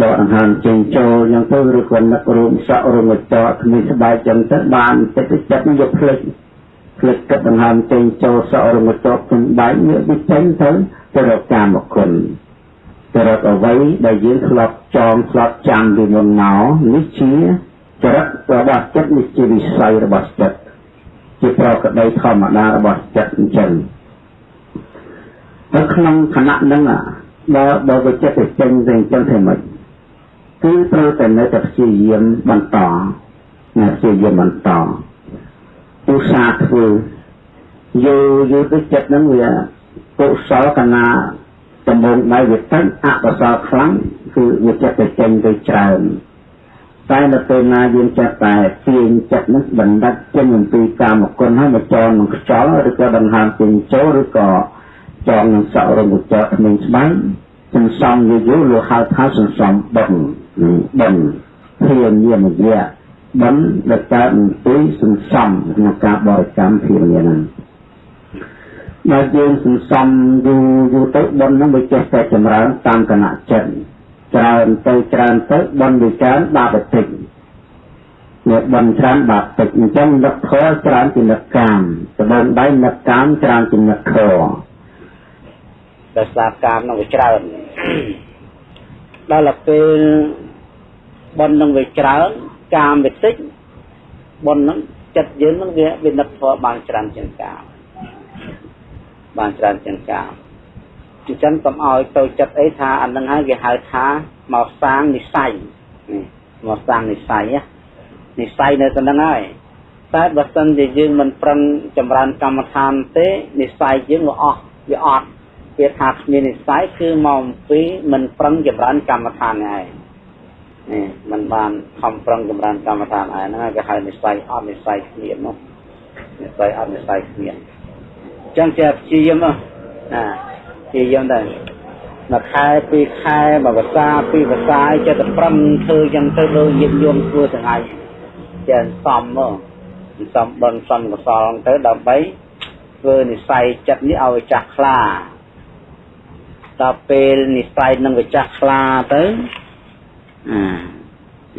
ដកដង្ហើមចេញចូលយ៉ាងទៅឬក៏នឹករួមសក់រងចោគ្មានស្បែកចឹងទៅបានចិត្តចិត្តនឹងយកភ្លេចភ្លេចគិតដង្ហើមចេញចូលសក់រងចោគ្មានបែកវាវាចេញទៅទៅរកកាមគុណចរិតអ្វីដែលយើងធ្លាប់ចងធ្លាប់ចាំពីមុនមកនេះជាចរិតរបស់ចិត្តនេះជាវិស័យរបស់ចិត្ត ជាប្រកដីធម្មតារបស់ចិត្តអញ្ចឹងនៅក្នុងខណៈហ្នឹងបើបើវិចិត្តទៅចេញទៅអញ្ចឹងធ្វើម៉េចគឺត្រូវតែនៅតែព្យាយាមបន្តណាព្យាយាមបន្តឧស្សាហ៍ធ្វើយូរយូរទៅចិត្តហ្នឹងវាកុសលកណាដំបូងដៃវាទៅអកុសលខ្លាំងគឺវាចិត្តទៅចេញទៅច្រើន តែនៅពេលណាយើងចិត្តតែទាញចិត្តនោះបណ្ឌិតចេញអំពីកាមគុណហើយមកចងនឹងខ្យល់ឬក៏ដង្ហើមពេញចូលឬក៏ចងនឹងសក់រមុចគ្មានស្បែកសន្សំយូរយូរលោកហៅថាសន្សំបិណ្ឌបិណ្ឌធានាមយៈបិណ្ឌដែលកើតអំពីសន្សំក្នុងការបរិកម្មធានាហ្នឹងដែលយើងសន្សំយូរយូរទៅបុណ្យហ្នឹងវាចេះតែចម្រើនតាមគណៈចិត្ត ច្រើនទៅច្រើនទៅបុណ្យវាច្រើនបាបតិចនេះបុណ្យច្រើនបាបតិចអញ្ចឹងនឹកធម៌ច្រើនជានឹកកាមត្បូងដៃនឹកកាមច្រើនជានឹកធម៌
ដោយសារកាមនឹងវាច្រើនដល់ពេលបុណ្យនឹងវាច្រើនកាមវាតិចបុណ្យនឹងចិត្តយើងនឹងវាវានឹកធម៌បានច្រើនជាងកាមបានច្រើនជាងកាម អញ្ចឹងកុំឲ្យទៅចិត្តអីថាអានឹងហើយគេហៅថាមកសាងនិស័យមកសាងនិស័យនិស័យនៅទៅនឹងហើយតែបើសិនជាយើងមិនប្រឹងចម្រើនកម្មដ្ឋានទេនិស័យយើងវាអស់វាអត់វាថាគ្មាននិស័យគឺមកអំពីមិនប្រឹងចម្រើនកម្មដ្ឋានហើយនេះมันបានខំប្រឹងចម្រើនកម្មដ្ឋានហើយហ្នឹងគេហៅនិស័យអត់និស័យគ្មាននោះនិស័យអត់និស័យគ្មានចឹងជាព្យាយាមណា ព្យាយាមដែរមួយខែពីរខែមួយភាសាពីរភាសាចិត្តតែប្រឹងធ្វើចឹងទៅលើញាតិញោមធ្វើទាំងឯងចេះសំមកសំបនសំកសលទៅដើម្បីធ្វើនិស័យចិត្តនេះឲ្យចាស់ខ្លាដល់ពេលនិស័យនឹងវាចាស់ខ្លាទៅអា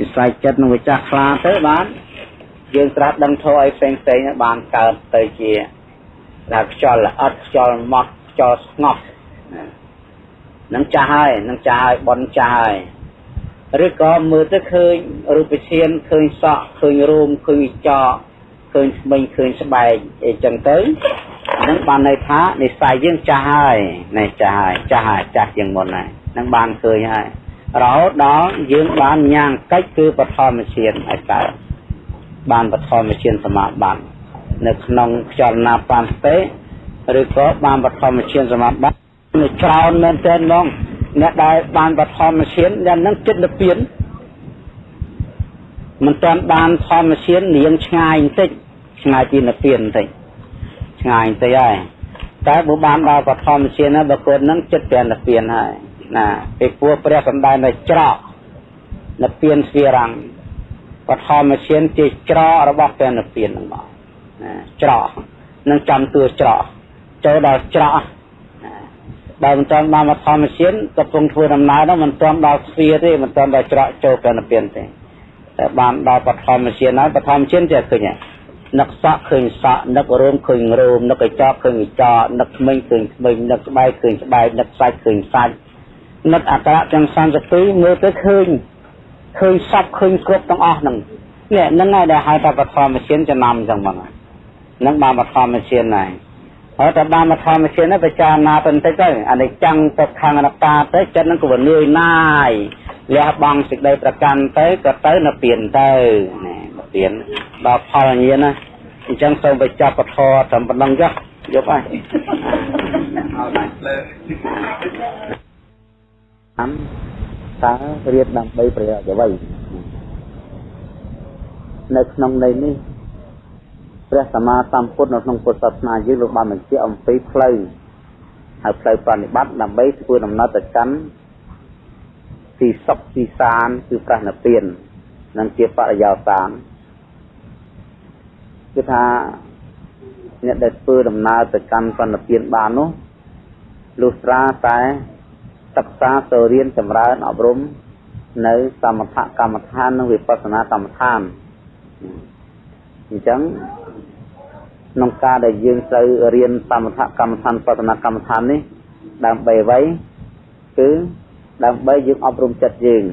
និស័យចិត្តនឹងវាចាស់ខ្លាទៅបានយើងត្រាស់ដឹងធោះឲ្យផ្សេងផ្សេងបានកើតទៅជាដែលខ្យល់ល្អិតខ្យល់ម៉ត់ខ្យល់ស្ងប់ នឹងចាស់ហើយនឹងចាស់ហើយបនចាស់ហើយឬក៏មើលទៅឃើញរូបធានឃើញសក់ឃើញរូមឃើញចកឃើញស្មិញឃើញស្បែកអីចឹងទៅនឹងបានន័យថានិស័យយើងចាស់ហើយនេះចាស់ហើយចាស់ហើយចាស់ជាងមុនហើយនឹងបានឃើញហើយរហូតដល់យើងបានញ៉ាំងកិច្ចគឺបឋមឈានឲ្យកើតបានបឋមឈានសមាបត្តិនៅក្នុងខ្យល់ណាបានទេឬក៏បានបឋមឈានសមាបត្តិនៅ ច្រើនមែនទែនហ្មងអ្នកដែលបានបឋមឈានយ៉ាងហ្នឹងចិត្តនិព្វានមិនទាន់បានធម្មឈាននាងឆ្ងាយបន្តិចឆ្ងាយពីនិព្វានបន្តិចឆ្ងាយបន្តិចហើយតែបើបានដល់បឋមឈានហើយបើគាត់ហ្នឹងចិត្តតែនិព្វានហើយណាពេលពួរព្រះសម្ដែងនៅច្រកនិព្វានស្វីរੰបឋមឈានជាច្រករបស់ព្រះនិព្វានហ្នឹងមកច្រកនឹងចាំតួច្រកចូលដល់ច្រក បើមិនទាន់បានមកធម្មជាតិកំពុងធ្វើដំណើរនោះមិនទាន់ដល់ស្វាទេមិនទាន់ដល់ច្រកចូលព្រះនិព្វានទេតែបានដល់បឋមជាតិហើយបឋមជាតិចេះឃើញនឹកសក់ឃើញសក់នឹករោមឃើញរោមនឹកកញ្ចក់ឃើញកញ្ចក់នឹកថ្មិញឃើញថ្មិញនឹកស្បែកឃើញស្បែកនឹកសាច់ឃើញសាច់នឹកអក្សរទាំង32មើលទៅឃើញឃើញសពឃើញគ្រប់ទាំងអស់ហ្នឹងនេះហ្នឹងហើយដែលហៅថាបឋមជាតិចំណាំអញ្ចឹងមកហ្នឹងបានបឋមជាតិហើយ ហើយតែបានមកធម្មជាតិនេះពិចារណាទៅបន្តិចទៅអានេះចាំងទៅខាងអនត្តាទៅចិត្តនឹងក៏វានឿយណាយលះបង់សេចក្តីប្រកាន់ទៅក៏ទៅនៅពៀនទៅណាពទានដល់ផលញាណណាអញ្ចឹងសូមបញ្ចប់ពធត្រឹមប៉ុណ្ណឹងចុះយកហើយឲ្យបានលើអានតើរៀនដើម្បីប្រយោជន៍អ្វីនៅក្នុងន័យនេះ ព្រះសម្មាសម្ពុទ្ធនៅក្នុងពុទ្ធសាសនាយើងលោកបានបញ្ជាក់អំពីផ្លូវហើយផ្លូវប្រតិបត្តិដើម្បីធ្វើដំណើរទៅកាន់ទីសុខទីសានគឺប្រះនិព្វាននិងជាបរិយោសានគឺថាអ្នកដែលធ្វើដំណើរទៅកាន់ប្រណិពានបាននោះលុះត្រាតែសិក្សាទៅរៀនចម្រើនអប់រំនៅសមថកម្មដ្ឋាននិងវិបស្សនាកម្មដ្ឋាន អញ្ចឹងក្នុងការដែលយើងត្រូវរៀនសមថកម្មដ្ឋានបស្សនាកម្មដ្ឋាននេះដើម្បីអ្វីគឺដើម្បីយើងអប់រំចិត្តយើង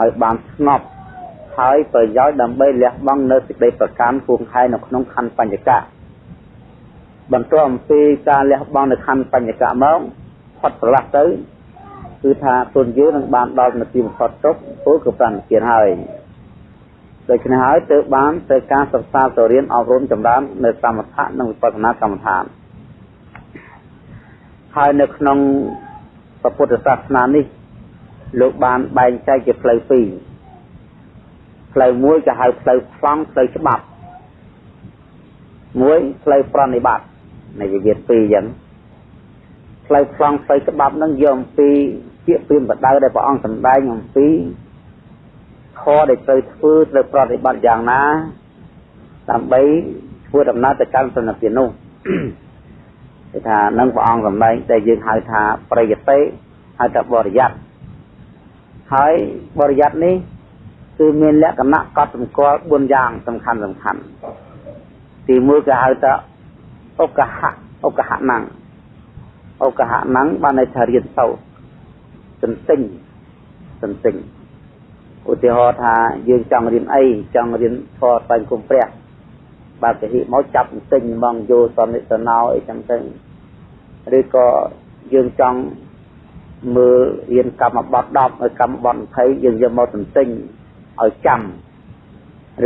ឲ្យបានស្ងប់ហើយប្រយោជន៍ដើម្បីលះបង់នៅសេចក្តីប្រកាន់ពួងខែនៅក្នុងខណ្ឌបញ្ញកៈបន្ទាប់អំពីការលះបង់នៅខណ្ឌបញ្ញកៈមកផុតប្រឡាស់ទៅគឺថាទុនយើងនឹងបានដល់នាទីបំផុតទុកពលគឺប្រតិគិនហើយ ដូច្នេះហើយទើបបានទៅការសិក្សាទៅរៀនអប់រំចម្រើននៅសមថៈនិងវិបស្សនាកម្មដ្ឋានហើយនៅក្នុងពុទ្ធសាសនានេះលោកបានបែងចែកជាផ្លូវពីរផ្លូវមួយគេហៅផ្លូវប្លង់ផ្លូវច្បាប់មួយផ្លូវប្រណិប័តនៃវិវិធពីរអញ្ចឹងផ្លូវប្លង់ផ្លូវច្បាប់នឹងយកអំពីពាក្យព្រាមបដៅដែលព្រះអង្គសម្ដែងអំពី ខដែលត្រូវធ្វើត្រូវប្រតិបត្តិយ៉ាងណាដើម្បីធ្វើដំណើរទៅកាន់សន្តិភាពនោះគេថានឹងព្រះអង្គសម្ដែងតែយើងហៅថាប្រយតិហៅថាបរិយ័តហើយបរិយ័តនេះគឺមានលក្ខណៈកត់សម្គាល់4យ៉ាងសំខាន់សំខាន់ទីមួយគេហៅថាឧកហៈឧកហៈណੰឧកហៈណੰបានន័យថារៀនសូត្រសន្ទិញសន្ទិញ ឧទាហរណ៍ថាយើងចង់រៀនអីចង់រៀនធម៌បាញ់គុំព្រះបើពហិមកចាប់សន្ទិញហ្មងយោសនិសណោអីចឹងទៅឬក៏យើងចង់មើលរៀនកម្មបត្តិ10ហើយកម្មបត្តិ20យើងយកមកទន្ទិញឲ្យចាំ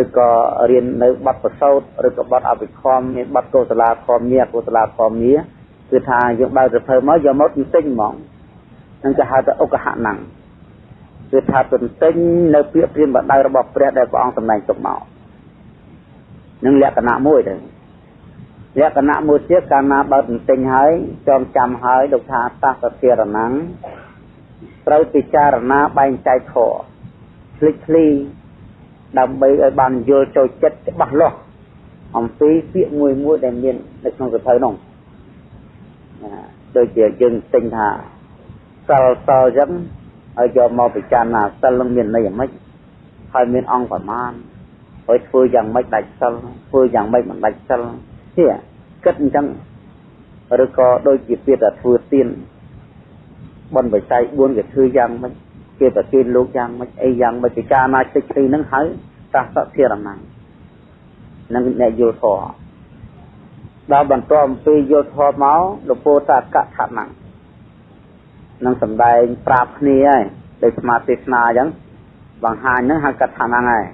ឬក៏រៀននៅបទប្រសោតឬក៏បទអភិខមមានបទកុសលាខមមាកុសលាខមមាគឺថាយើងបើកទៅភើមកយកមកទន្ទិញហ្មងនឹងគេហៅថាឧកហៈណੰ គឺថាទន្ទិញនៅពាក្យព្រាមបដៅរបស់ព្រះដែលព្រះអង្គសម្ដែងទុកមកនឹងលក្ខណៈមួយទៅលក្ខណៈមួយទៀតកាលណាបើទន្ទិញហើយចងចាំហើយលោកថាតសធារណੰត្រូវពិចារណាបែងចែកខភ្លេចភ្លីដើម្បីឲ្យបានយល់ចូលចិត្តច្បាស់លាស់អំពីពាក្យមួយមួយដែលមាននៅក្នុងសភៅនោះដូចជាយើងទិញថាសិលសអញ្ចឹង ហើយយកមកពិចារណាសិលនឹងមានន័យយ៉ាងម៉េចហើយមានអង្គប្រមាណហើយធ្វើយ៉ាងម៉េចដាច់សិលធ្វើយ៉ាងម៉េចមិនដាច់សិលទេគិតអញ្ចឹងឬក៏ដូចជាពាក្យថាធ្វើទៀនបនបច្ច័យ4គេធ្វើយ៉ាងម៉េចគេប្រទានលោកយ៉ាងម៉េចអីយ៉ាងម៉េចពិចារណាចិត្តទីនឹងហើយតាសធិរណੰនឹងអ្នកយល់ធម៌ដល់បន្ទាប់អំពីយល់ធម៌មកលពោតកថាណੰ នឹងសំដែងប្រាប់គ្នាហើយដោយស្មារតីស្នាអញ្ចឹងបង្ហាញនឹងហៅកថាណੰហើយ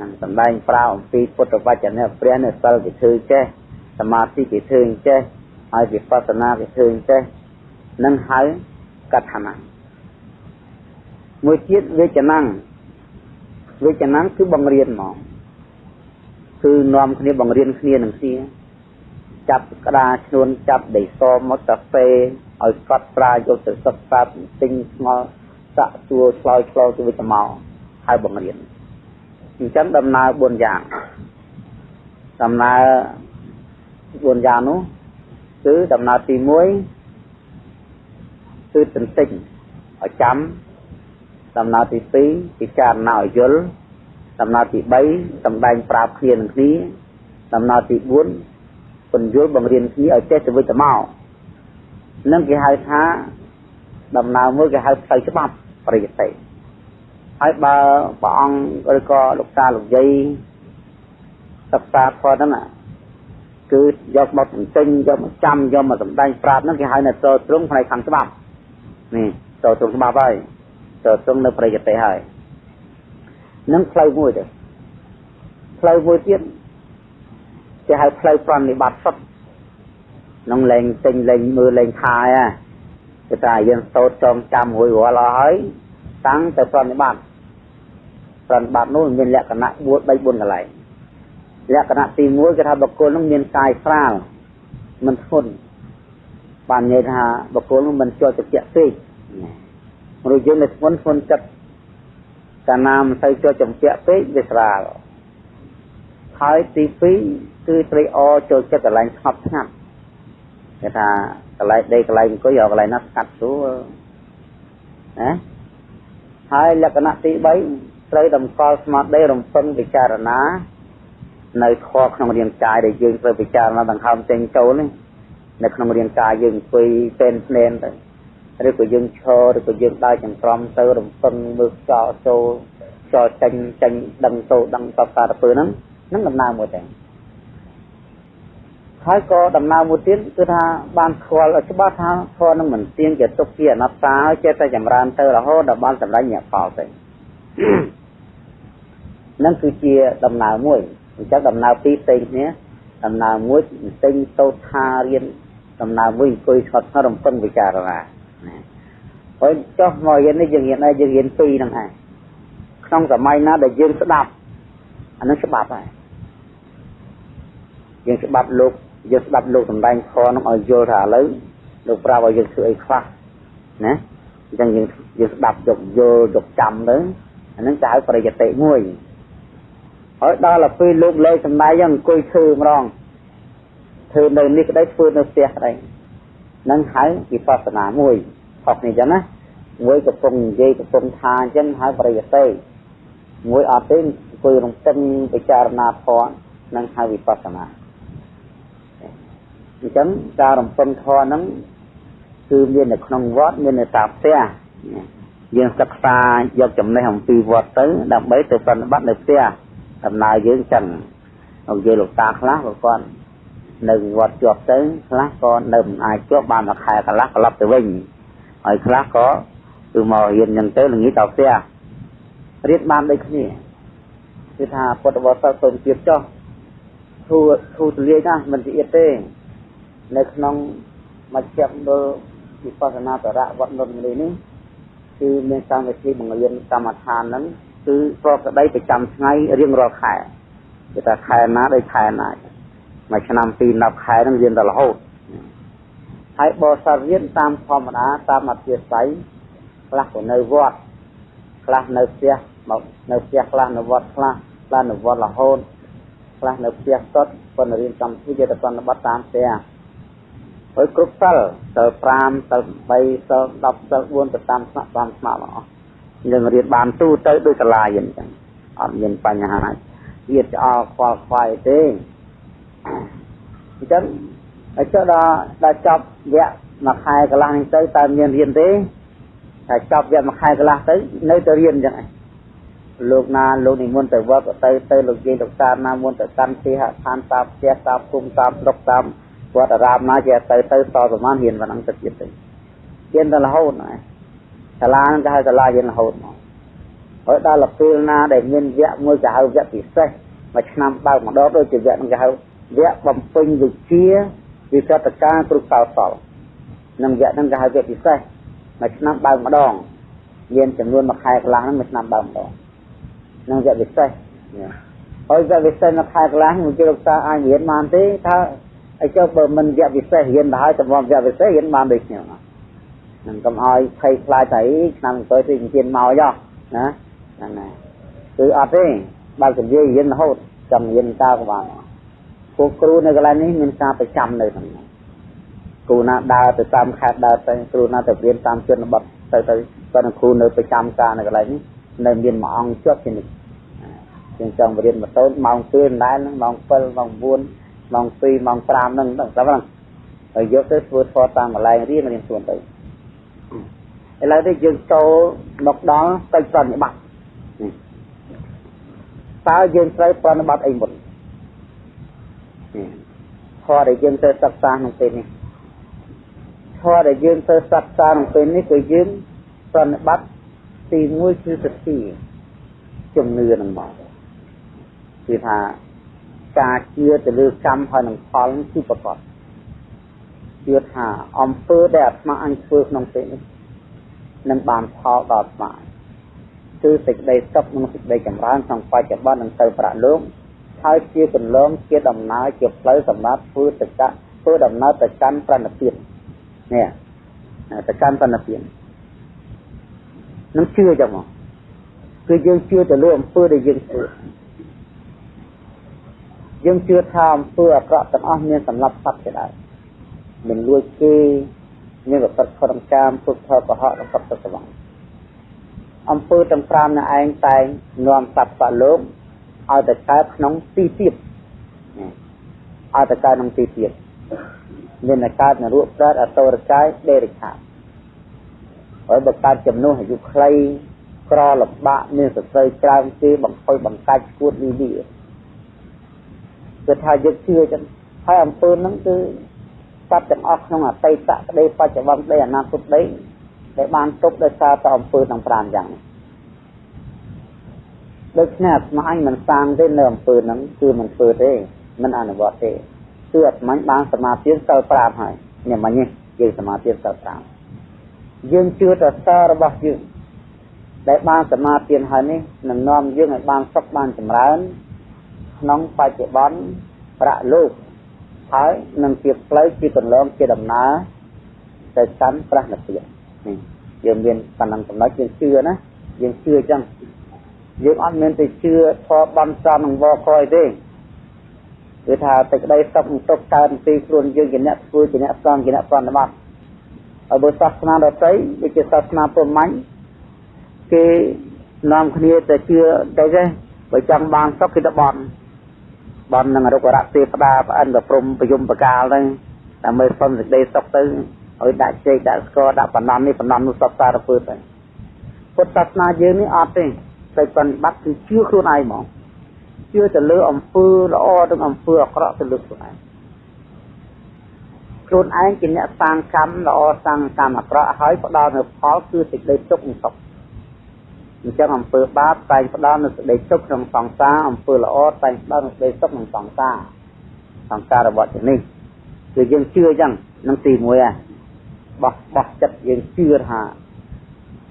នឹងសំដែងប្រាប់អំពីពុទ្ធវចនៈព្រះនៅសិលគេធ្វើចេះសមាធិគេធ្វើចេះហើយវិបស្សនាគេធ្វើចេះនឹងហៅកថាណੰមួយទៀតវេចនាំងវេចនាំងគឺបង្រៀនហ្មងគឺនាំគ្នាបង្រៀនគ្នានឹងគ្នាចាប់ក្តារឈ្នួនចាប់ដីសមកកាហ្វេ ឲ្យកត់ត្រាយកទៅសិក្សាទិញស្ងល់សាក់សួរឆ្លើយឆ្លងទៅវិញទៅមកហើយបង្រៀនអញ្ចឹងដំណើរ4យ៉ាងដំណើរ4យ៉ាងនោះគឺដំណើរទី1គឺទន្ទិញឲ្យចាំដំណើរទី2ពិចារណាឲ្យយល់ដំណើរទី3សម្ដែងប្រាប់គ្នានឹងគ្នាដំណើរទី4ពន្យល់បង្រៀនគ្នាឲ្យចេះទៅវិញទៅមក នឹងគេហៅថាដំណើរមួយគេហៅផ្លូវច្បាប់ប្រយតិហើយបើព្រះអង្គឬក៏លោកតាលោកយាយសិក្សាធម៌ហ្នឹងគឺយកមកទន្ទិញយកមកចាំយកមកសម្ដែងប្រាប់ហ្នឹងគេហៅនៅចូលត្រង់ផ្នែកខាងច្បាប់នេះចូលត្រង់ច្បាប់ហើយចូលត្រង់នៅប្រយតិហើយនឹងផ្លូវមួយទៅផ្លូវមួយទៀតគេហៅផ្លូវប្រណិបត្តិសុទ្ធក្នុងលេងទិញលេងមើលលេងខាយគឺថាយើងសូត្រចងចាំរួចរាល់អស់ហើយតាំងទៅប្រណិបត្តិប្រណិបត្តិនោះមានលក្ខណៈ4 3 4កន្លែងលក្ខណៈទី1គឺថាបុគ្គលនោះមានកាយស្រាលមិនធ្ងន់បាននិយាយថាបុគ្គលនោះមិនជាប់ចិត្តពេកមនុស្សយើងនៅធ្ងន់ធ្ងន់ចិត្តកាលណាមិនទៅជាប់ចំពាក់ពេកវាស្រាលហើយទី2គឺត្រេកអរចូលចិត្តកន្លែងស្ងប់ស្ងាត់ គេថាកន្លែងដេកកន្លែងអង្គុយយកកន្លែងណាស្កាត់ស្រួលណាហើយលក្ខណៈទី3ត្រូវតម្កល់ស្មារតីរំពឹងពិចារណានៅខក្នុងរាងកាយដែលយើងត្រូវពិចារណាដង្ហើមចេញចូលនេះនៅក្នុងរាងកាយយើងអង្គុយពេនភ្នែនទៅឬក៏យើងឈរឬក៏យើងដើរចង្ក្រមទៅរំពឹងមើលចោលចូលចោលចេញចេញដឹងទៅដឹងតបការពើហ្នឹងហ្នឹងដំណើរមួយតែ ហើយក៏ដំណើរមួយទៀតគឺថាបានស្គាល់ឲ្យច្បាស់ថាធម៌នឹងមិនទៀងជាទុកជាអនត្តាហើយចេះតែចម្រើនទៅរហូតដល់បានសម្រេចញាក់ផលទៅនឹងគឺជាដំណើរមួយអញ្ចឹងដំណើរពីរផ្សេងគ្នាដំណើរមួយផ្សេងទៅថារៀនដំណើរមួយអង្គុយស្ងត់ស្ងាត់រំពឹងពិចារណាហើយចុះមករៀននេះយើងរៀនដែរយើងរៀនពីរហ្នឹងឯងក្នុងសម័យណាដែលយើងស្ដាប់អានឹងច្បាប់ហើយយើងច្បាប់លោក យើងស្ដាប់លោកសំដែងខនោះឲ្យយល់ថាឥឡូវលោកប្រាប់ឲ្យយើងធ្វើអីខ្លះណាអញ្ចឹងយើងយើងស្ដាប់យកយល់យកចាំទៅអានឹងจะហៅប្រយតិមួយហើយដល់ទៅពេលលោកលេសំដែងយ៉ាងអង្គុយធ្វើម្ដងធ្វើនៅនេះក្តីធ្វើនៅផ្ទះក្តីនឹងហៅវិបស្សនាមួយខុសនេះអញ្ចឹងណាមួយកំពុងនិយាយកំពុងថាអញ្ចឹងហៅប្រយតិមួយអត់ទេអង្គុយរំពឹងពិចារណាធម៌នឹងហៅវិបស្សនា អញ្ចឹងការរំពឹងធម៌ហ្នឹងគឺមាននៅក្នុងវត្តមាននៅតាមផ្ទះយើងសិក្សាយកចំណេះអំពីវត្តទៅ ដើម្បីទៅប្រតិបត្តិនៅផ្ទះដំណើរយើងចឹងនិយាយលោកតាខ្លះក៏គាត់នៅវត្តជាប់ទៅខ្លះក៏នៅមិនអាចជាប់បានមួយខែកន្លះត្រឡប់ទៅវិញហើយខ្លះក៏គឺមករៀនចឹងទៅល្ងាចដល់ផ្ទះរៀនបានដូចគ្នាគឺថាពុទ្ធបរិស័ទសូមជៀបចោះធូធូទលាយណាមិនជាទេ នៅក្នុងមជ្ឈមណ្ឌលវិបស្សនាបរៈវត្តនន្ទនេះនេះគឺមានកម្មវិធីបង្រៀនកម្មដ្ឋានហ្នឹងគឺប្រកដីប្រចាំថ្ងៃរៀងរាល់ខែគេថាខែណាដោយខែណាមួយឆ្នាំពី10ខែហ្នឹងរៀនដល់រហូតហើយបរិស័ទរៀនតាមធម្មតាតាមអធិស្ឋ័យខ្លះក៏នៅវត្តខ្លះនៅផ្ទះមកនៅផ្ទះខ្លះនៅវត្តខ្លះខ្លះនៅវត្តរហូតខ្លះនៅផ្ទះសុទ្ធប៉ុន្តែរៀនកម្មវិធីយត្តបណ្ឌបត្តិតាមផ្ទះ ហើយគ្រប់សិលសិល5សិល3សិល10សិល4ទៅតាមស្នាក់តាមស្នាក់អស់យើងរៀនបានទូទៅដោយសាលាយើងអញ្ចឹងអត់មានបញ្ហាទៀតឆ្អល់ខ្វល់ខ្វាយទេអញ្ចឹងហើយចុះដល់ដល់ចប់វគ្គមួយខែកន្លះនេះទៅតើមានរៀនទេតែចប់វគ្គមួយខែកន្លះទៅនៅតែរៀនអញ្ចឹងឯងលោកណាលោកនិមន្តទៅវត្តទៅទៅលោកយាយលោកតាណាមុនទៅកាន់ទីហឋានតាមផ្ទះតាមភូមិតាមស្រុកតាម វត្តអារាមណាជាទៅទៅតប្រមាណរៀនប៉ុណ្ណឹងទៅទៀតទៅរៀនដល់រហូតណាសាលាហ្នឹងគេហៅសាលារៀនរហូតមកហើយដល់ពេលណាដែលមានវគ្គមួយគេហៅវគ្គពិសេសមួយឆ្នាំបើកម្ដងដូចជាវគ្គហ្នឹងគេហៅវគ្គបំពេញវិជ្ជាវិកតការគ្រប់កោសលនឹងវគ្គហ្នឹងគេហៅវគ្គពិសេសមួយឆ្នាំបើកម្ដងមានចំនួនមួយខែកន្លះហ្នឹងមួយឆ្នាំបើម្ដងនឹងវគ្គពិសេសហើយវគ្គពិសេសមួយខែកន្លះមួយជាលោកតាអាចរៀនបានទេថា ហើយចុះបើមិនវគ្គពិសេសរៀនទៅហើយតម្រាំវគ្គពិសេសរៀនបានដូចខ្ញុំហ្នឹងកុំឲ្យភ័យខ្លាចតែឆ្នាំទៅទីជៀនមកយោណាហ្នឹងណាគឺអត់ទេបើនិយាយរៀនរហូតចាំរៀនតើក៏បានពួកគ្រូនៅកន្លែងនេះមានការប្រចាំនៅហ្នឹងគ្រូណាដើរទៅតាមខេត្តដើរទៅគ្រូណាទៅរៀនតាមជនបទទៅទៅគាត់នឹងគ្រូនៅប្រចាំការនៅកន្លែងនេះនៅមានមួយអង្គជាប់ជានិច្ចជាងចង់រៀនម៉ូតូម៉ោង2ដែរម៉ោង7ម៉ោង9 ម៉ោង2ម៉ោង5ហ្នឹងដល់ហ្នឹងហើយយកទៅធ្វើធម៌តាមកន្លែងរៀនរៀនខ្លួនទៅឥឡូវនេះយើងចូលមកដល់ទៅប្រតិបត្តិតើយើងត្រូវប្រតិបត្តិអីមុនធម៌ដែលយើងត្រូវសិក្សាក្នុងពេលនេះធម៌ដែលយើងត្រូវសិក្សាក្នុងពេលនេះគឺយើងប្រតិបត្តិទី1គឺសតិជំនឿនឹងមកគឺថា ការជឿទៅលើកម្មហើយនឹងផលគឺប្រកបជឿថាអំពើដែលអាត្មាអញធ្វើក្នុងពេលនេះនឹងបានផលដល់អាត្មាគឺសេចក្តីសុខនិងសេចក្តីចម្រើនក្នុងបច្ចុប្បន្ននឹងទៅប្រាក់លោកហើយជាកន្លងជាដំណើរជាផ្លូវសម្រាប់ធ្វើទៅកាធ្វើដំណើរទៅកាន់ប្រណិពាននេះទៅកាន់ប្រណិពាននឹងជឿចឹងមកគឺយើងជឿទៅលើអំពើដែលយើងធ្វើ យើងជឿថាអំពើអាក្រក់ទាំងអស់មានសម្រាប់សត្វជាដែរមិនលួចគេមានប្រព្រឹត្តខុសកាមពុទ្ធផលកុហកនិងកັບទៅស្វងអំពើទាំង5នៅឯងតែងនាំសត្វសត្វលោកឲ្យទៅកើតក្នុងទីទៀតឲ្យទៅកើតក្នុងទីទៀតមានតែកើតនរកប្រែតអតរកាយដេរិខាហើយបើកើតចំនួនអាយុខ្លីក្រលំបាកមានសរសៃច្រើនទេបង្ខុយបង្កាច់ឈួតលីលី គឺថាយើងជឿចឹងហើយអំពើហ្នឹងគឺសត្វទាំងអស់ក្នុងអតីតក្តីបច្ចុប្បន្នក្តីអនាគតក្តីដែលបានទុកដោយសារតែអំពើទាំង5យ៉ាងនេះដូច្នេះអាត្មាអញមិនសាងទេនៅអំពើហ្នឹងគឺមិនធ្វើទេមិនអនុវត្តទេគឺអាត្មាបានសមាធិសិល5ហើយនេះមិញនេះយើងសមាធិសិល5យើងជឿទៅសាររបស់យើងដែលបានសមាធិហើយនេះនឹងនាំយើងឲ្យបានសុខបានចម្រើន ក្នុងបច្ចុប្បន្នប្រាក់លោកហើយនឹងជាផ្លូវជាកន្លងជាដំណើរទៅកាន់ប្រះនិព្វាននេះយើងមានប៉ុណ្ណឹងចំណុចយើងជឿណាយើងជឿអញ្ចឹងយើងអត់មានទៅជឿធម៌បានសំនឹងវកយទេគឺថាតែក្តីសុខទុក្ខកើតពីខ្លួនយើងជាអ្នកធ្វើជាអ្នកសំជាអ្នកប្រណិប័តហើយបើសាសនាដទៃដូចជាសាសនាព្រហ្មញ្ញគេនាំគ្នាទៅជឿទៅទេបើចង់បានសុខគឺទៅបន់ បន់នឹងរុក្ខរៈទេវតាប្អិនប្រព្រំប្រយមបកាលហ្នឹងដើម្បីសុំសេចក្តីសុខទៅឲ្យដាក់ជែកដាក់ស្គរដាក់បណ្ដំនេះបណ្ដំនោះសពសារពើទៅពុទ្ធសាសនាយើងនេះអត់ទេតែបប្រតិបត្តិគឺជឿខ្លួនឯងហ្មងជឿទៅលើអំពើល្អនិងអំពើអាក្រក់ទៅលើខ្លួនឯងខ្លួនឯងជាអ្នកសាងកម្មល្អសាងកម្មអាក្រក់ហើយផ្ដល់នូវផលគឺសេចក្តីទុក្ខនិងសុខ អញ្ចឹងអំពើបាបតែងផ្ដល់នូវសេចក្តីទុក្ខក្នុងសង្សារអំពើល្អតែងផ្ដល់នូវសេចក្តីសុខក្នុងសង្សារសង្សាររបស់ជានេះគឺយើងជឿអញ្ចឹងនឹងទី1ហ่ะបោះបោះចិត្តយើងជឿថា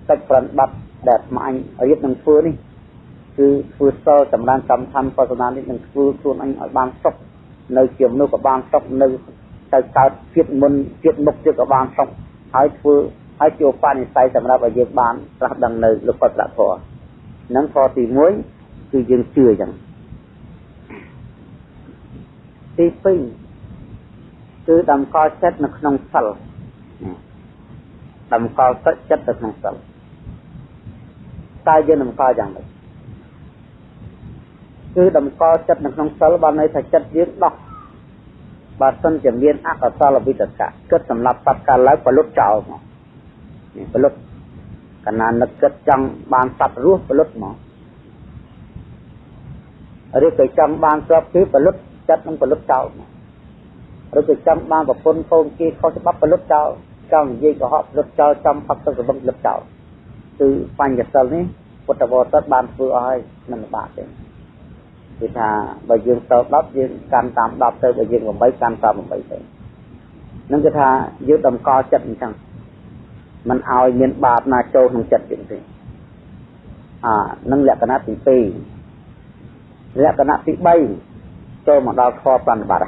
កិច្ចប្រតិបត្តិដែលស្មាញរៀបនឹងធ្វើនេះគឺធ្វើសល់សម្រាប់កម្មធម្មបស្សនានេះនឹងធ្វើខ្លួនអញឲ្យបានសុខនៅជាមនុស្សក៏បានសុខនៅទៅកើតជាតិមុនជាតិមុខទៀតក៏បានសុខហើយធ្វើ ហើយជាបនិស័យសម្រាប់ឲ្យយើងបានត្រាស់ដឹងនៅលោកពុទ្ធធម៌នឹងខទី1គឺយើងជឿចឹងទី2គឺតម្កល់ចិត្តនៅក្នុងសិលតម្កល់ចិត្តទៅក្នុងសិលតើយើងតម្កល់យ៉ាងម៉េចគឺតម្កល់ចិត្តនៅក្នុងសិលបានន័យថាចិត្តយើងដោះបើសិនជាមានអកុសលវិតកៈគិតសម្រាប់សត្វកាលឡើងផលុតចោលមកនេះ ផលុតកណានឹកគិតចង់បានសត្វរស់ផលុតមកឬក៏ចង់បានស្រាប់គឺផលុតចិត្តនឹងផលុតចោលមកឬក៏ចង់បានប្រពន្ធកូនគេខុសច្បាប់ផលុតចោលចង់និយាយកុហកផលុតចោលចំផឹកទឹកសបឹងផលុតចោលគឺបញ្ញសិលនេះពុទ្ធបរិស័ទបានធ្វើឲ្យហើយមិនបាក់ទេគឺថាបើយើងទៅ10យើងកាន់តាម10ទៅបើយើង8កាន់តាម8ទៅនឹងគឺថាយើងតម្កល់ចិត្តអញ្ចឹង มันឲ្យមានបាបណាចូលក្នុងចិត្តយើងទេអានឹងលក្ខណៈទី2លក្ខណៈទី3ចូលមកដល់ខប្រណិប័ត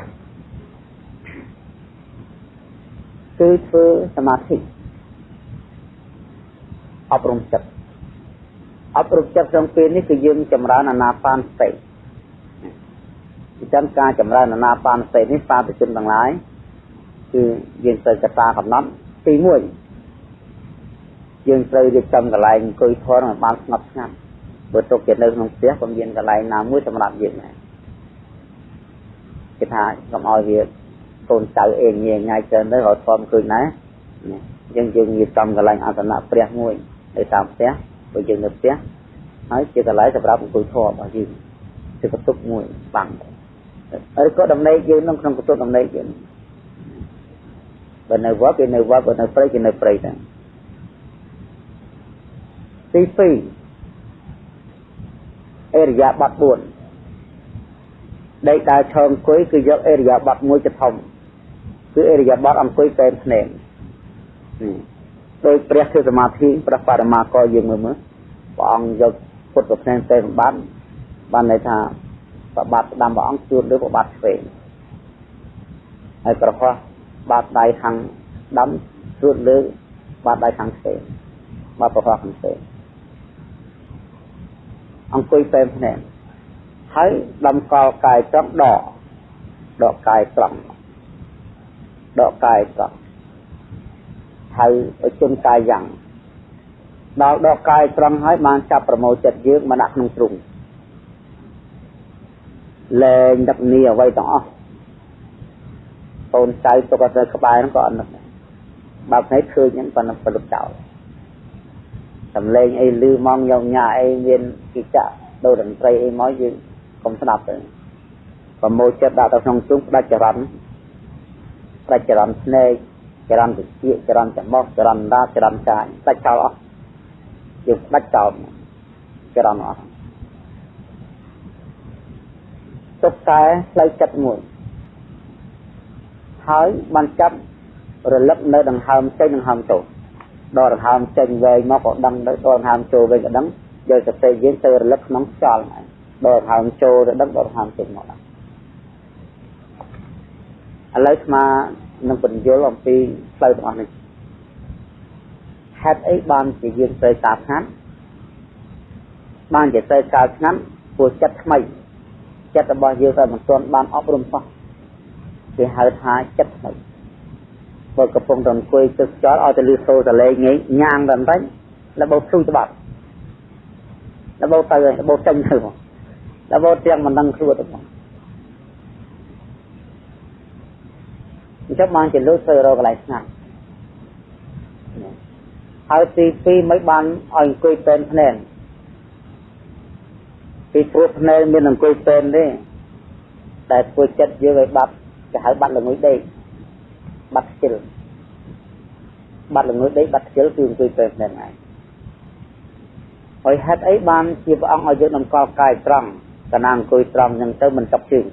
គឺធ្វើសមាធិអប់រំចិត្តអប់រំចិត្តក្នុងពេលនេះគឺយើងចម្រើនអាណាបានសតិអញ្ចឹងការចម្រើនអាណាបានសតិនេះសាធុជនទាំងឡាយគឺយើងត្រូវកតាកំណត់ទី1 យើងត្រូវរៀបចំកន្លែងអង្គុយធន់ឲ្យបានស្ងប់ស្ងាត់បើទុកជានៅក្នុងផ្ទះក៏មានកន្លែងណាមួយសម្រាប់យើងដែរគេថាកុំឲ្យវាកូនចៅអេងងាយងាយច្រើនទៅរត់ធំឃើញណាយើងយើងរៀបចំកន្លែងអាសនៈព្រះមួយនៅតាមផ្ទះបើយើងនៅផ្ទះហើយជាកន្លែងសម្រាប់អង្គុយធម៌របស់យើងជាកតុកមួយបាំងហើយក៏ដំណេកយើងនៅក្នុងកតុកដំណេកយើងបើនៅវត្តគេនៅវត្តបើនៅព្រៃគេនៅព្រៃដែរ ទី2អេរិយាបថ4ដេកដើរឈរអង្គុយគឺយកអេរិយាបថមួយទៅធំគឺអេរិយាបថអង្គុយពេនភ្នែកដោយព្រះធ្វើសមាធិព្រះបរមាកយើងមើលមើលព្រះអង្គយកពុទ្ធភ្នែកពេនបានបានន័យថាប្របាទស្ដាំព្រះអង្គជួនលើប្របាទឆ្វេងហើយប្រហោះបាតដៃខាងស្ដាំជួនលើបាតដៃខាងឆ្វេងបាតប្រហោះខាងឆ្វេង អង្គុយពេនភ្នែកហើយដំកល់កាយត្រង់ដកដកកាយត្រង់ដកកាយត្រង់ហើយឲ្យជន់កាយយ៉ាងដល់ដកកាយត្រង់ហើយបានចាប់ប្រមូលចិត្តយើងមកដាក់ក្នុងទ្រុងលែងដឹកនីអ្វីទាំងអស់កូនចៅទុកទៅក្បែរហ្នឹងក៏អត់នឹកដែរបើភ្នែកឃើញហ្នឹងប៉ុណ្ណឹងប្រលឹកចោល សំឡេងអីលឺមកញោមញ៉ាអីមានគិច្ចៈដូចតន្ត្រីអីមកយើងកុំស្ដាប់ទៅប្រមូលចិត្តដាក់ទៅក្នុងទ្រុងផ្ដាច់ចរន្តផ្ដាច់ចរន្តភ្នែកចរន្តតិចចរន្តច្រមុះចរន្តដាចរន្តកាយផ្ដាច់ចោលអស់យើងផ្ដាច់ចោលចរន្តអស់ទុកតែផ្លូវចិត្តមួយហើយបានចាប់រលឹកនៅដង្ហើមចេញដង្ហើមចូល ដល់ដង្ហើមចេញវែងមកក៏ដឹងដល់ដង្ហើមចូលវិញក៏ដឹងយកសតិយើងទៅរលឹកក្នុងខ្យល់ហ្នឹងដល់ហើមចូលទៅដឹងដល់ហើមចេញមកដល់ឥឡូវស្មានឹងបញ្យល់អំពីផ្លូវទាំងអស់នេះហេតុអីបានជាយើងត្រូវការស្ងាត់បានជាត្រូវការស្ងាត់ព្រោះចិត្តថ្មីចិត្តរបស់យើងតែមិនទាន់បានអប់រំសោះគេហៅថាចិត្តថ្មី បើកំពុងតែអង្គុយទឹកចោលឲ្យតែលឺសូរតលេងញញ៉ាងតែបន្តិចលបោភ្លុងច្បាប់លបោទៅលបោចេញទៅមកដល់វោទាំងមិនដឹងខ្លួនទៅមកអញ្ចឹងបានជាលុយធ្វើរកកន្លែងស្ងាត់ហើយទី2មិនបានឲ្យអង្គុយពេនភ្នែនពីព្រោះភ្នែនមានអង្គុយពេនទេតែធ្វើចិត្តយើងឲ្យបាត់គេហៅបាត់ល្ងុយដេក បាត់ខ្ជិលបាត់ល្ងុយដេកបាត់ខ្ជិលគឺអង្គុយពេនភ្នែនឯងហើយហេតុអីបានជាព្រះអង្គឲ្យយើងតម្កល់កាយត្រង់កណាអង្គុយត្រង់ហ្នឹងទៅមិនចុកជើង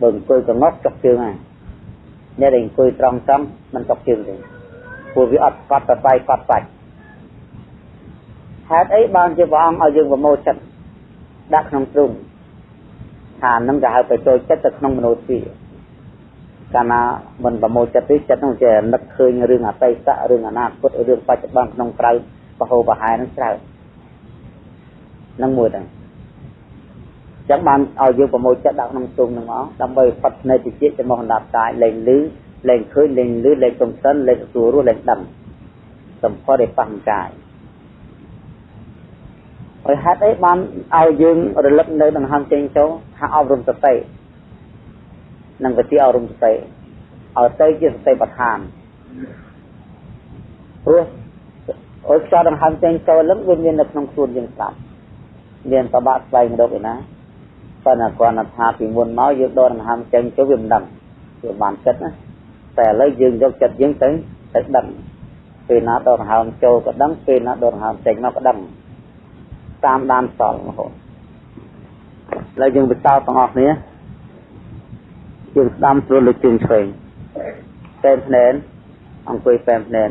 បើអង្គុយកងប់ចុកជើងហើយអ្នកដែលអង្គុយត្រង់ត្រង់មិនចុកជើងទេព្រោះវាអត់កត់ប្រស័យកត់សាច់ហេតុអីបានជាព្រះអង្គឲ្យយើងប្រមូលចិត្តដាក់ក្នុងទ្រុងថានឹងគេហៅបញ្ចូលចិត្តទៅក្នុងមនោទ្វា កាលណាមិនប្រមូលចិត្តទេចិត្តនោះជានឹកឃើញរឿងអតីតរឿងអនាគតរឿងបច្ចុប្បន្នក្នុងក្រៅបហូបហែនឹងច្រើននឹងមួយដែរចឹងបានឲ្យយើងប្រមូលចិត្តដាក់ក្នុងទុំនឹងមកដើម្បីផុតនៃតិចចំោះអណ្ដាប់កាយលែងលឺលែងឃើញលែងលឺលែងកំសិនលែងទទួលរស់លែងដឹងសម្ផស្សឯបង្កាយហើយហេតុអីបានឲ្យយើងរលឹកនៅដង្ហើមចេញចូលថាអប់រំសតិ និងវិទ្យាអប់រំសតិឲ្យទៅជាសតិបដ្ឋានព្រោះអត់ខ្យល់ដង្ហើមចេញចូលលឹងវាមាននៅក្នុងខ្លួនយើងស្ដាប់មានប្របាក់ស្វែងរកឯណាប៉ុន្តែគាត់ថាពីមុនមកយើងដកដង្ហើមចេញទៅវាមិនដឹងវាបានចិត្តណាតែឥឡូវយើងយកចិត្តយើងទៅទៅដឹងពេលណាដកដង្ហើមចូលក៏ដឹងពេលណាដកដង្ហើមចេញមកក៏ដឹងតាមដានសល់រហូតឥឡូវយើងបន្តទាំងអស់គ្នា យើងស្ដាំស្រួលលើជើងឆ្វេងតែភ្នែនអង្គុយតែភ្នែន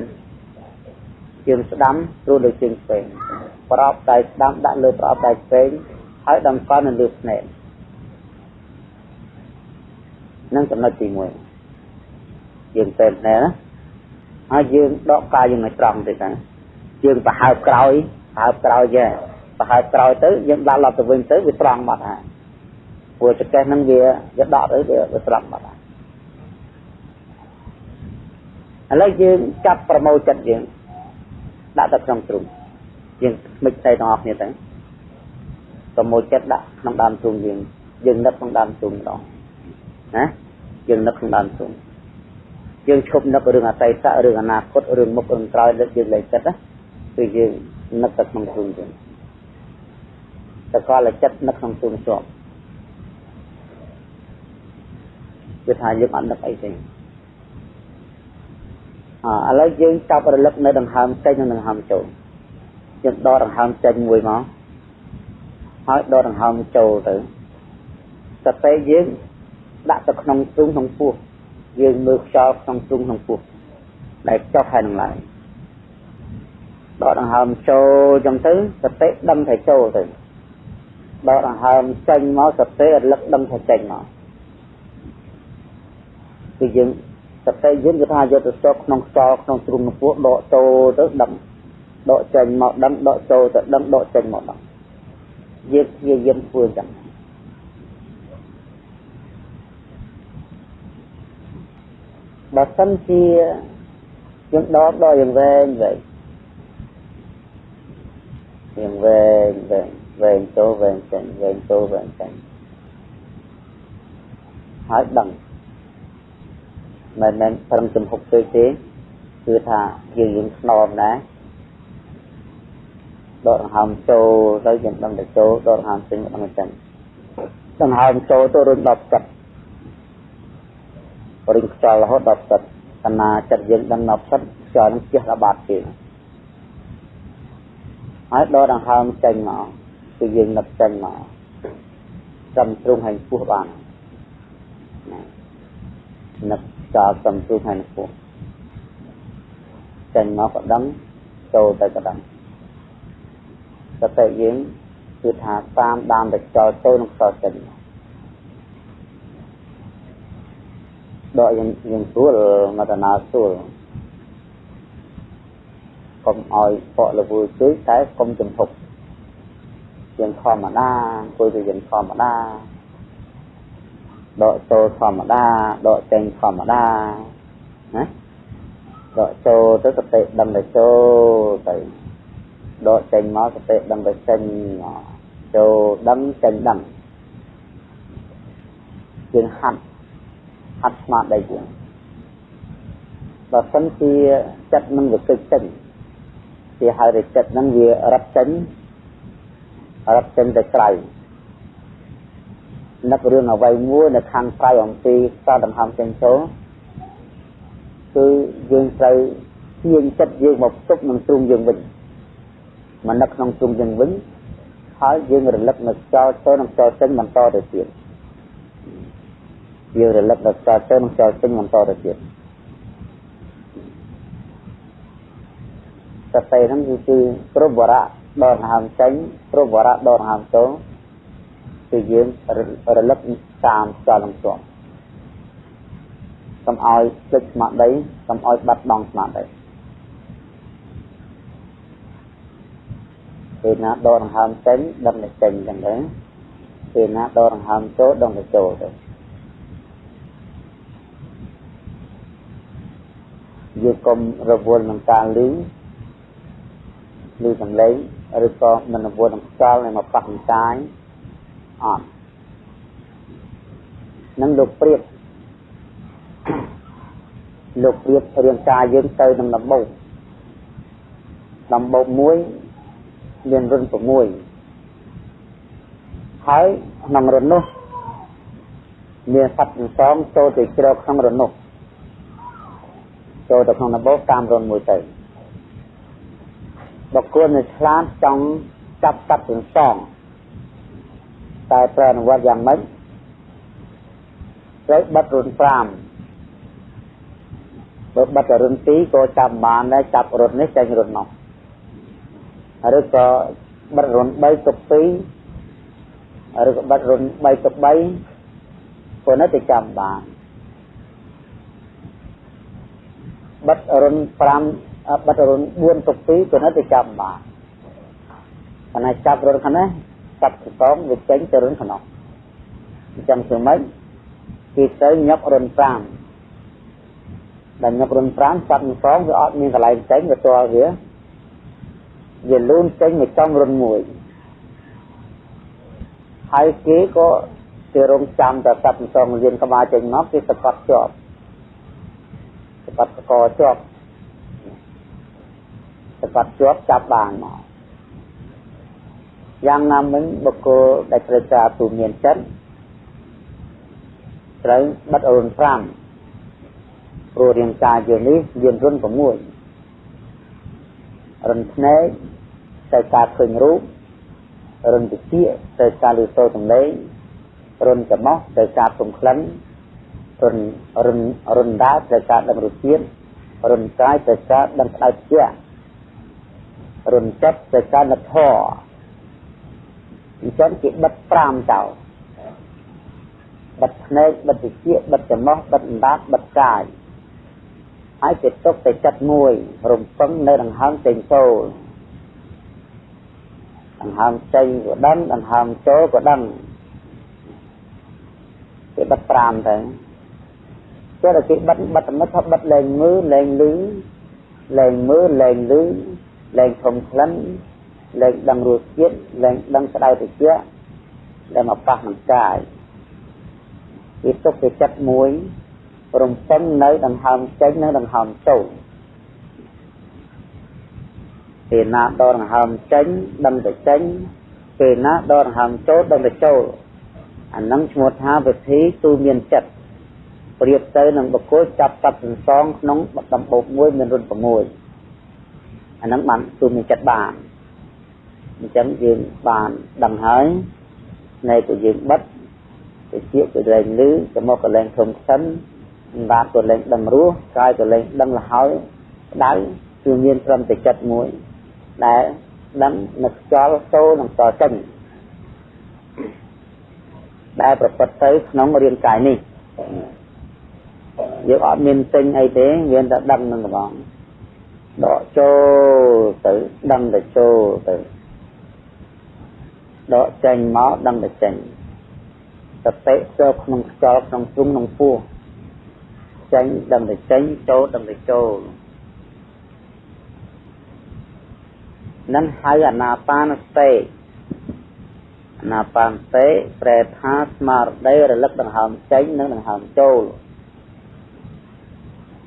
យើងស្ដាំស្រួលលើជើងឆ្វេងប្រອບដៃស្ដាំដាក់លើប្រອບដៃឆ្វេងហើយដំកល់នៅលើភ្នែននឹងចំណុចទី1យើងពេនណែណាហើយយើងដកកាយយើងឲ្យត្រង់ទៅតាយើងប្រហើបក្រោយប្រហើបក្រោយចេះប្រហើបក្រោយទៅយើងដាក់ឡប់ទៅវិញទៅវាត្រង់បាត់ហើយ ព្រោះចកេះហ្នឹងវាវាដកទៅវាត្រង់បាត់ហើយឥឡូវយើងចាប់ប្រមូលចិត្តយើងដាក់ទៅក្នុងទ្រុងយើងមិនតែទាំងអស់គ្នាទៅប្រមូលចិត្តដាក់ក្នុងដើមទ្រុងយើងយើងនឹកក្នុងដើមទ្រុងម្ដងណាយើងនឹកក្នុងដើមទុំយើងឈប់នឹករឿងអតីតរឿងអនាគតរឿងមុខរឿងក្រោយលើកយើងលែងចិត្តណាគឺយើងនឹកទៅក្នុងទុំយើងតែគាត់តែចិត្តនឹកក្នុងទុំជាប់ គឺថាយើងអត់នឹកអីទេអឥឡូវយើងចាប់រលឹកនៅដង្ហើមចេញនិងដង្ហើមចូលយើងដកដង្ហើមចេញមួយមកហើយដកដង្ហើមចូលទៅសតិយើងដាក់ទៅក្នុងទ្រូងក្នុងពោះយើងមើលខ្យល់ក្នុងទ្រូងក្នុងពោះដែលចុះហើយនឹងឡើងដកដង្ហើមចូលចឹងទៅសតិដឹងថាចូលទៅដកដង្ហើមចេញមកសតិរលឹកដឹងថាចេញមក គឺយើងសតិយើងគឺថាយកទៅស្ទប់ក្នុងខ្យល់ក្នុងទ្រូងក្នុងពោះដកចូលទៅដឹងដកចេញមកដឹងដកចូលទៅដឹងដកចេញមកដឹងយើងព្យាយាមធ្វើចឹងបើសិនជាយើងដកដល់យ៉ាងវែងវែងយ៉ាងវែងវែងវែងចូលវែងចេញវែងចូលវែងចេញហើយដឹង មិនមែនត្រឹមចំហុកពេកទេគឺថាយើងយើងស្នមណាដកដង្ហើមចូលទៅយើងដឹងតែចូលដកដង្ហើមចេញដឹងតែចេញដង្ហើមចូលទៅរុញដល់ចិត្តរុញខ្យល់រហូតដល់ចិត្តកណាចិត្តយើងដឹងដល់ចិត្តខ្យល់នឹងជះដល់បាត់គេហើយដកដង្ហើមចេញមកគឺយើងនឹកចេញមកចំទ្រុងហើយពោះបានណានឹក ចោលចំទ្រុងហើយពោះចេញមកក៏ដឹងចូលទៅក៏ដឹងសតិយើងគឺថាតាមដានទៅចោលទៅនឹងខ្សោចេញដកយើងយើងស្រួលមកតាណាស្រួលកុំឲ្យបកលវជួយតែកុំចំហុកយើងធម្មតាអង្គុយទៅយើងធម្មតា ដកចូលធម្មតាដកចេញធម្មតាណាដកចូលទៅសតិដឹងទៅចូលទៅដកចេញមកសតិដឹងទៅចេញមកចូលដឹងចេញដឹងយើងហាត់ហាត់ស្មារតីយើងបើសិនជាចិត្តនឹងវាគិតចេញគេហៅថាចិត្តនឹងវារត់ចេញរត់ចេញទៅក្រៅ នឹករឿងអ្វីមួយនៅខាងក្រៅអំពីសដង្ហើមចេញចូលគឺយើងត្រូវទាញចិត្តយើងមកផ្ទុកនឹងទ្រុងយើងវិញមកនឹកក្នុងទ្រុងយើងវិញហើយយើងរលឹកនៅចោលទៅនឹងចោលចេញបន្តទៅទៀតយើងរលឹកដល់ចោលទៅនឹងចោលចេញបន្តទៅទៀតសតិហ្នឹងគឺគ្រប់វរៈដកដង្ហើមចេញគ្រប់វរៈដកដង្ហើមចូល គឺយើងរលឹកតាមចលនឹងជាប់កុំឲ្យភ្លេចស្មារតីកុំឲ្យបាត់បង់ស្មារតីពេលណាដកដង្ហើមចេញដឹងតែចេញចឹងទៅពេលណាដកដង្ហើមចូលដឹងតែចូលទៅយើងកុំរវល់នឹងការលឺលឺសំឡេងឬក៏មិនរវល់នឹងខ្យល់នៃមកប៉ះនឹងកាយ អត់នឹងលោកព្រៀបលោកព្រៀបរាងកាយយើងទៅនឹងដំបូកដំបូកមួយមានរុន6ហើយក្នុងរុននោះមានសត្វទាំងសងចូលទៅជ្រកក្នុងរុននោះចូលទៅក្នុងដំបូកតាមរុនមួយទៅបកគួរនៅឆ្លាតចង់ចាប់សត្វទាំងសង តែប្រអនុវត្តយ៉ាងម៉េចត្រូវបិទរុន5បើបិទរុន2ក៏ចាប់បានដែរចាប់រុននេះចេញរុននោះឬក៏បិទរុន3ទុក2ឬក៏បិទរុន3ទុក3ព្រោះនៅតែចាំបានបិទរុន5បិទរុន4ទុក2ក៏នៅតែចាំបានប៉ុន្តែចាប់រុនខាងនេះ ចាប់ខ្សងវាចេញទៅរុនខាងនោះអញ្ចឹងធ្វើម៉េចគេទៅញាប់រុន5ដែលញាប់រុន5ចាប់ខ្សងវាអត់មានកន្លែងចេញវាទាល់វាវាលូនចេញមកចំរុនមួយហើយគេក៏គេរងចាំតែសត្វសងលៀនក្បាលចេញមកគេសកត់ជាប់សកត់កជាប់សកត់ជាប់ចាប់បានមក យ៉ាងណាមិញបុគ្គលដែលត្រូវការទូមានចិត្តត្រូវបិទរុន5ព្រោះរាងកាយយើងនេះមានរុន6រុនភ្នែកទៅការឃើញរូបរន្ធតិចទៅការលឺសូរសំឡេងរុនចំោះត្រូវការពំក្លិនរុនរុនរុនដាត្រូវការដឹងរសជាតិរុនកាយត្រូវការដឹងក្តៅជារុនចិត្តត្រូវការនឹកធម៌ អញ្ចឹងគេបិទ5ចោលបិទភ្នែកបិទវិជាបិទចំោះបិទអណ្ដាតបិទកាយហើយគេទុកតែចិត្តមួយរំពឹងនៅដង្ហើមចេញចូលដង្ហើមចេញក៏ដឹងដង្ហើមចូលក៏ដឹងគេបិទ5ទៅចូលតែគេបិទបិទមិត្តថាបិទលែងមើលលែងលឺលែងមើលលែងលឺលែងធំក្លិន លែងដឹងរសជាតិលែងដឹងស្ដៅតិចដែលមកប៉ះនឹងកាយវាទុកជាចិត្តមួយរំពឹងនៅដង្ហើមចេញនិងដង្ហើមចូលពេលណាដកដង្ហើមចេញដឹងតែចេញពេលណាដកដង្ហើមចូលដឹងតែចូលអានឹងឈ្មោះថាវិធីទូមានចិត្តប្រៀបទៅនឹងបុគ្គលចាប់សត្វសន្សងក្នុងដំបូកមួយមានរុន6អានឹងបានទូមានចិត្តបាន អញ្ចឹងយើងបានដឹងហើយនៃ của យើងបិទទៅជាក៏លែងលឺទៅមកក៏លែងធំខ្សិនសម្រាប់ក៏លែងដឹងរសកាយក៏លែងដឹងលហើយដៅគឺមានត្រឹមតែចិត្តមួយដែលដឹងនឹកខ្យល់ចូលនិងខ្យល់ចេញដែលប្រព្រឹត្តទៅក្នុងរាងកាយនេះយើងអត់មានទិញអីទេមានតែដឹងនឹងកំងដកចូលទៅដឹងតែចូលទៅ ដកចេញមកដឹងតែចេញសតិចូលក្នុងខ្យល់ក្នុងទ្រុងក្នុងពោះចេញដឹងតែចេញចូលដឹងតែចូលនឹងហៅអនាបានសតិអនាបានសតិប្រែថាស្មារតីរលឹកដង្ហើមចេញនិងដង្ហើមចូល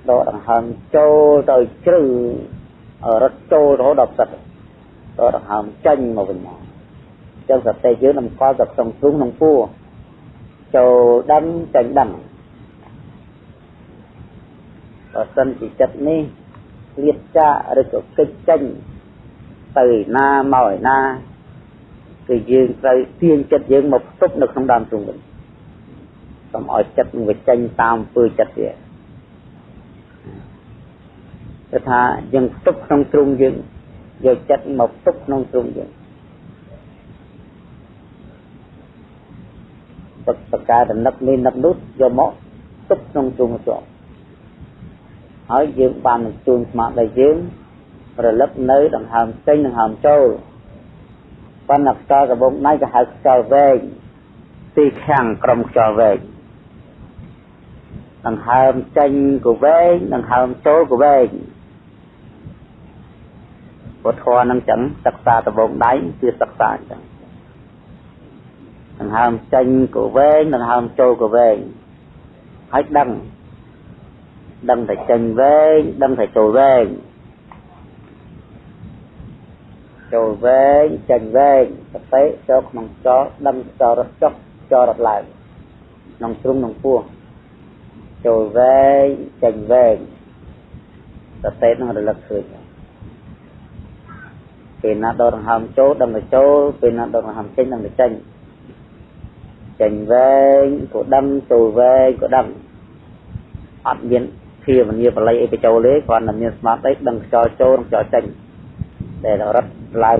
ដកដង្ហើមចូលទៅជ្រៅរត់ចូលរហូតដល់ផ្សិតដកដង្ហើមចេញមកវិញមក ចឹងសតិយើងតម្កល់ទៅក្នុងទ្រុងក្នុងពោះចូលដឹងចេញដឹងបើសិនជាចិត្តនេះលៀតចាឬក៏កិច្ចចេញទៅណាមកឯណាគឺយើងត្រូវទាញចិត្តយើងមកផ្ទុកនៅក្នុងដើមទ្រូងវិញកុំឲ្យចិត្តនឹងវាចេញតាមអំពើចិត្តវាគឺថាយើងផ្ទុកក្នុងទ្រូងយើងយកចិត្តមកផ្ទុកក្នុងទ្រូងយើង ទឹកបកាតំណឹកនេះនឹកនោះយកមកទុកក្នុងទ្រូងជាប់ហើយយើងបានបញ្ជូនស្មារតីយើងរលឹកនៅដង្ហើមចេញដង្ហើមចូលប៉ុន្តែខ្យល់កបោកដៃក៏ហៅខ្យល់វែងទីខាងក្រុមខ្យល់វែងដង្ហើមចេញក៏វែងដង្ហើមចូលក៏វែងពុទ្ធធម៌នឹងចឹងសិក្សាដបោកដៃគឺសិក្សាអញ្ចឹង ដង្ហើមចេញក៏វែងដង្ហើមចូលក៏វែងហើយដឹងដឹងតែចេញវែងដឹងតែចូលវែងចូលវែងចេញវែងសតិចូលក្នុងចោដឹងចោរត់ចុះចោរត់ឡើងក្នុងទ្រុងក្នុងពោះចូលវែងចេញវែងសតិនឹងរលឹកឃើញពេលណាដកដង្ហើមចូលដឹងតែចូលពេលណាដកដង្ហើមចេញដឹងតែចេញ ចេញវែងក៏ដឹងចូលវែងក៏ដឹងអត់មានភាវនាបល័យអីបញ្ចូលទេគ្រាន់តែមានស្មារតីដឹងខ្យល់ចូលនិងខ្យល់ចេញដែលរត់ឡើង